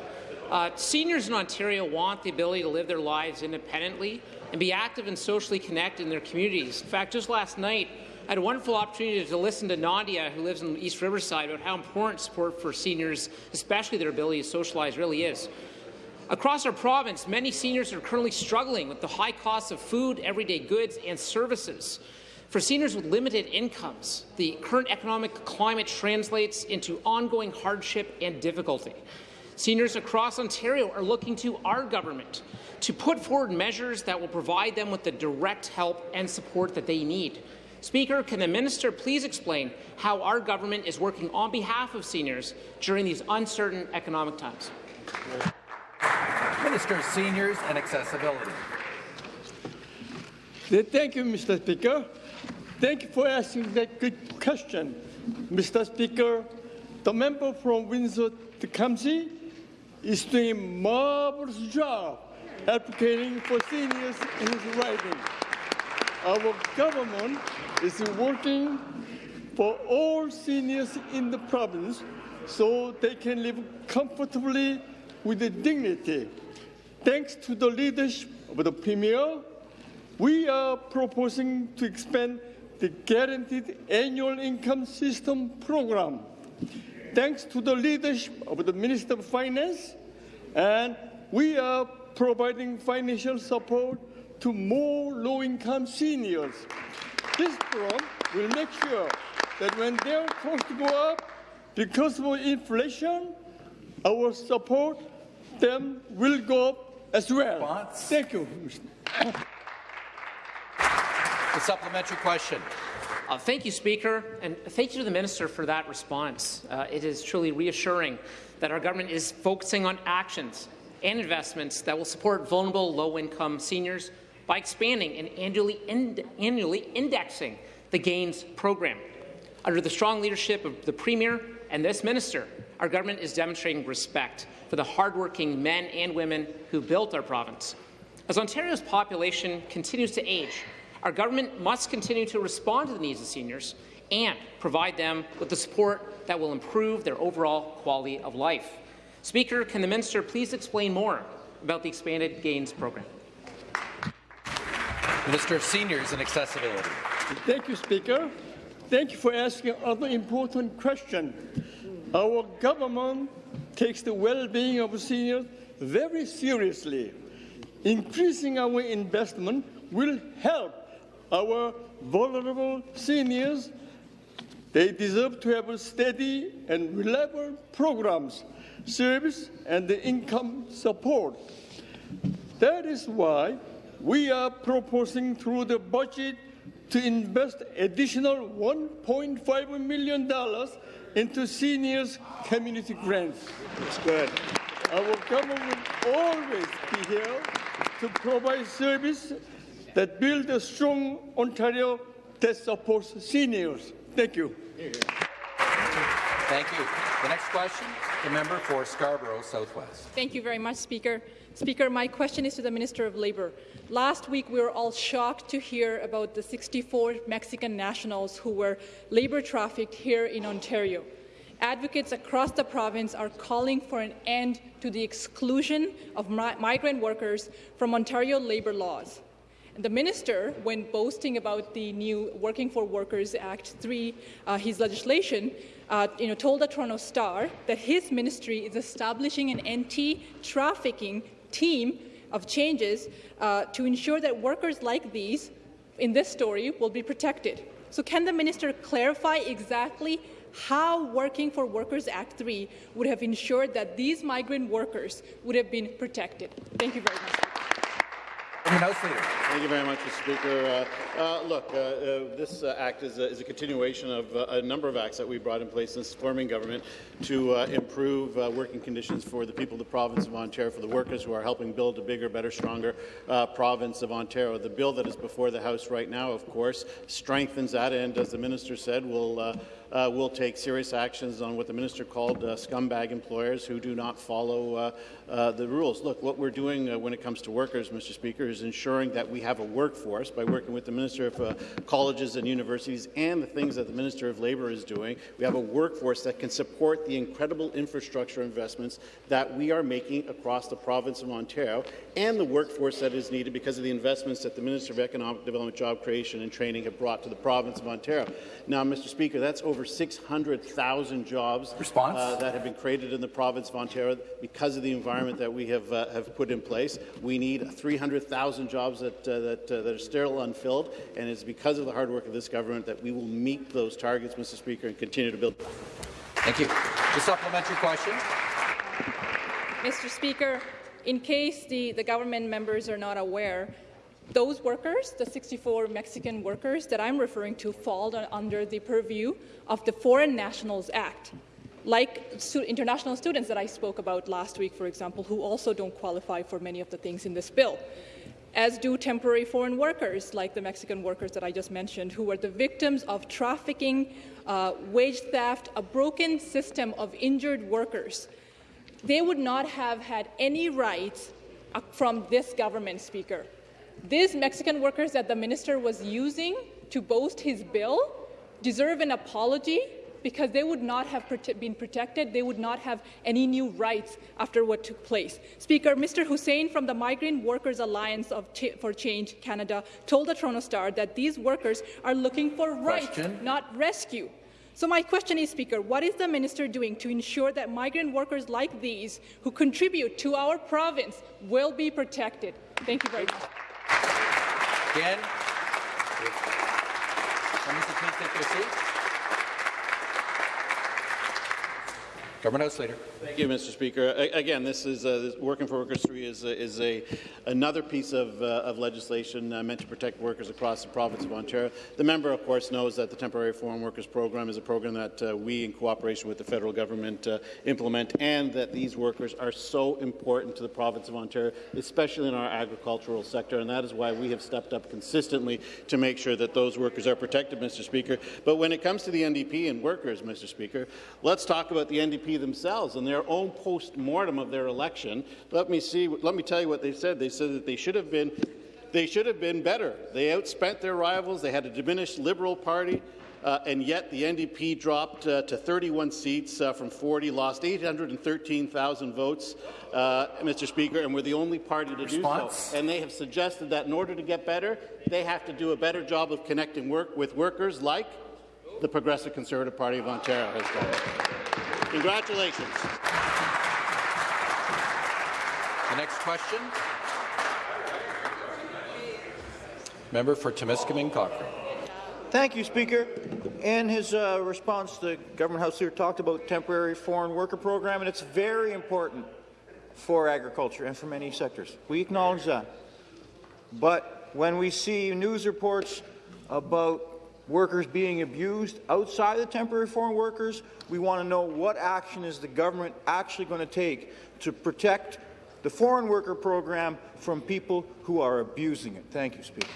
S25: Uh, seniors in Ontario want the ability to live their lives independently and be active and socially connected in their communities. In fact, just last night, I had a wonderful opportunity to listen to Nadia, who lives in East Riverside, about how important support for seniors, especially their ability to socialize, really is. Across our province, many seniors are currently struggling with the high costs of food, everyday goods, and services. For seniors with limited incomes, the current economic climate translates into ongoing hardship and difficulty. Seniors across Ontario are looking to our government to put forward measures that will provide them with the direct help and support that they need. Speaker, can the minister please explain how our government is working on behalf of seniors during these uncertain economic times?
S1: Minister of Seniors and Accessibility.
S26: Thank you, Mr. Speaker. Thank you for asking that good question. Mr. Speaker, the member from Windsor Tecumseh is doing a marvelous job advocating for seniors in his riding. Our government is working for all seniors in the province so they can live comfortably with dignity. Thanks to the leadership of the Premier, we are proposing to expand the Guaranteed Annual Income System program. Thanks to the leadership of the Minister of Finance, and we are providing financial support to more low-income seniors. This program will make sure that when their costs go up because of inflation, our support them will go up as well. Thank you.
S1: The supplementary question.
S25: Uh, thank you, Speaker, and thank you to the Minister for that response. Uh, it is truly reassuring that our government is focusing on actions and investments that will support vulnerable low-income seniors by expanding and annually, annually indexing the GAINS program. Under the strong leadership of the Premier and this Minister, our government is demonstrating respect for the hardworking men and women who built our province. As Ontario's population continues to age, our government must continue to respond to the needs of seniors and provide them with the support that will improve their overall quality of life. Speaker, can the minister please explain more about the expanded GAINS program?
S1: Minister of Seniors and Accessibility.
S26: Thank you, Speaker. Thank you for asking another important question. Our government takes the well-being of seniors very seriously. Increasing our investment will help our vulnerable seniors. They deserve to have steady and reliable programs, service, and income support. That is why we are proposing through the budget to invest additional $1.5 million into seniors community grants. That's good. Our government will always be here to provide service that build a strong Ontario that supports seniors. Thank you.
S1: Thank you. The next question, the member for Scarborough Southwest.
S27: Thank you very much, Speaker. Speaker, my question is to the Minister of Labour. Last week, we were all shocked to hear about the 64 Mexican nationals who were labour trafficked here in Ontario. Advocates across the province are calling for an end to the exclusion of mi migrant workers from Ontario labour laws. The minister, when boasting about the new Working for Workers Act 3, uh, his legislation, uh, you know, told the Toronto Star that his ministry is establishing an anti-trafficking team of changes uh, to ensure that workers like these in this story will be protected. So can the minister clarify exactly how Working for Workers Act 3 would have ensured that these migrant workers would have been protected? Thank you very much.
S28: Thank you very much, Mr. Speaker. Uh, uh, look, uh, uh this uh, act is a, is a, continuation of uh, a number of acts that we brought in place since forming government to improve working conditions for the people of the province of Ontario, for the workers who are helping build a bigger, better, stronger province of Ontario. The bill that is before the House right now, of course, strengthens that, and as the minister said, will uh, will take serious actions on what the minister called uh, scumbag employers who do not follow uh, the rules. Look, what we're doing uh, when it comes to workers, Mr. Speaker, is ensuring that we have a workforce by working with the Minister of uh, Colleges and Universities and the things that the Minister of Labour is doing. We have a workforce that can support the incredible infrastructure investments that we are making across the province of Ontario and the workforce that is needed because of the investments that the Minister of Economic Development, Job Creation and Training have brought to the province of Ontario. Now, Mr. Speaker, that's over 600,000 jobs uh, that have been created in the province of Ontario because of the environment that we have, uh, have put in place. We need 300,000 jobs that, uh, that, uh, that are still unfilled, and it's because of the hard work of this government that we will meet those targets, Mr. Speaker, and continue to build.
S1: Thank you. The supplementary question.
S27: Mr. Speaker, in case the, the government members are not aware, those workers, the 64 Mexican workers that I'm referring to, fall under the purview of the Foreign Nationals Act. Like international students that I spoke about last week, for example, who also don't qualify for many of the things in this bill, as do temporary foreign workers, like the Mexican workers that I just mentioned, who were the victims of trafficking, uh, wage theft, a broken system of injured workers. They would not have had any rights uh, from this government, Speaker. These Mexican workers that the minister was using to boast his bill deserve an apology because they would not have prote been protected. They would not have any new rights after what took place. Speaker, Mr. Hussein from the Migrant Workers Alliance Ch for Change Canada told the Toronto Star that these workers are looking for rights, not rescue. So my question is, Speaker, what is the minister doing to ensure that migrant workers like these who contribute to our province will be protected? Thank you very much.
S1: Again, members, please take their seats. Government House Leader.
S28: Thank you, Mr. Speaker. Again, this is uh, this Working for Workers 3 is, uh, is a, another piece of, uh, of legislation uh, meant to protect workers across the province of Ontario. The member, of course, knows that the Temporary Foreign Workers Program is a program that uh, we, in cooperation with the federal government, uh, implement, and that these workers are so important to the province of Ontario, especially in our agricultural sector, and that is why we have stepped up consistently to make sure that those workers are protected, Mr. Speaker. But when it comes to the NDP and workers, Mr. Speaker, let's talk about the NDP themselves and their own post-mortem of their election. Let me see. Let me tell you what they said. They said that they should have been, they should have been better. They outspent their rivals. They had a diminished Liberal Party. Uh, and yet the NDP dropped uh, to 31 seats uh, from 40, lost 813,000 votes, uh, Mr. Speaker, and we're the only party to
S1: Response?
S28: do so. And they have suggested that in order to get better, they have to do a better job of connecting work with workers like the Progressive Conservative Party of Ontario has done. Congratulations.
S1: The next question. Member for Timiskaming Cochrane.
S29: Thank you, Speaker. In his uh, response, the Government House Leader talked about temporary foreign worker program, and it's very important for agriculture and for many sectors. We acknowledge that. But when we see news reports about workers being abused outside the temporary foreign workers, we want to know what action is the government actually going to take to protect the foreign worker program from people who are abusing it. Thank you, Speaker.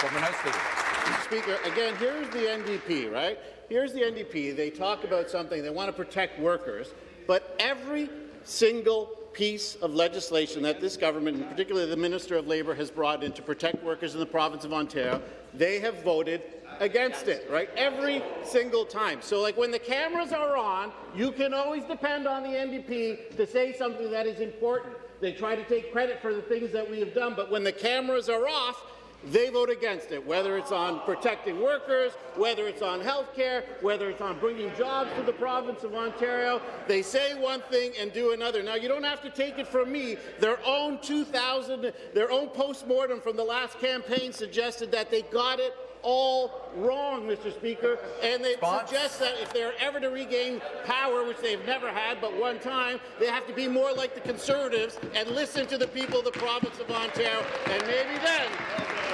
S1: Government House Leader.
S28: Speaker, again, here's the NDP, right? Here's the NDP. They talk about something. They want to protect workers, but every single piece of legislation that this government, and particularly the Minister of Labour, has brought in to protect workers in the province of Ontario, they have voted against it, right? Every single time. So, like, when the cameras are on, you can always depend on the NDP to say something that is important. They try to take credit for the things that we have done, but when the cameras are off, they vote against it, whether it's on protecting workers, whether it's on health care, whether it's on bringing jobs to the province of Ontario. They say one thing and do another. Now, you don't have to take it from me. Their own 2000, their own post-mortem from the last campaign suggested that they got it all wrong, Mr. Speaker, and they
S1: Response?
S28: suggest that if they're ever to regain power, which they've never had but one time, they have to be more like the Conservatives and listen to the people of the province of Ontario, and maybe then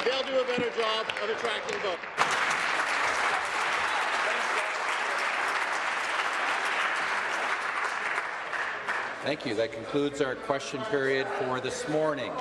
S28: they'll do a better job of attracting votes.
S1: Thank you. That concludes our question period for this morning.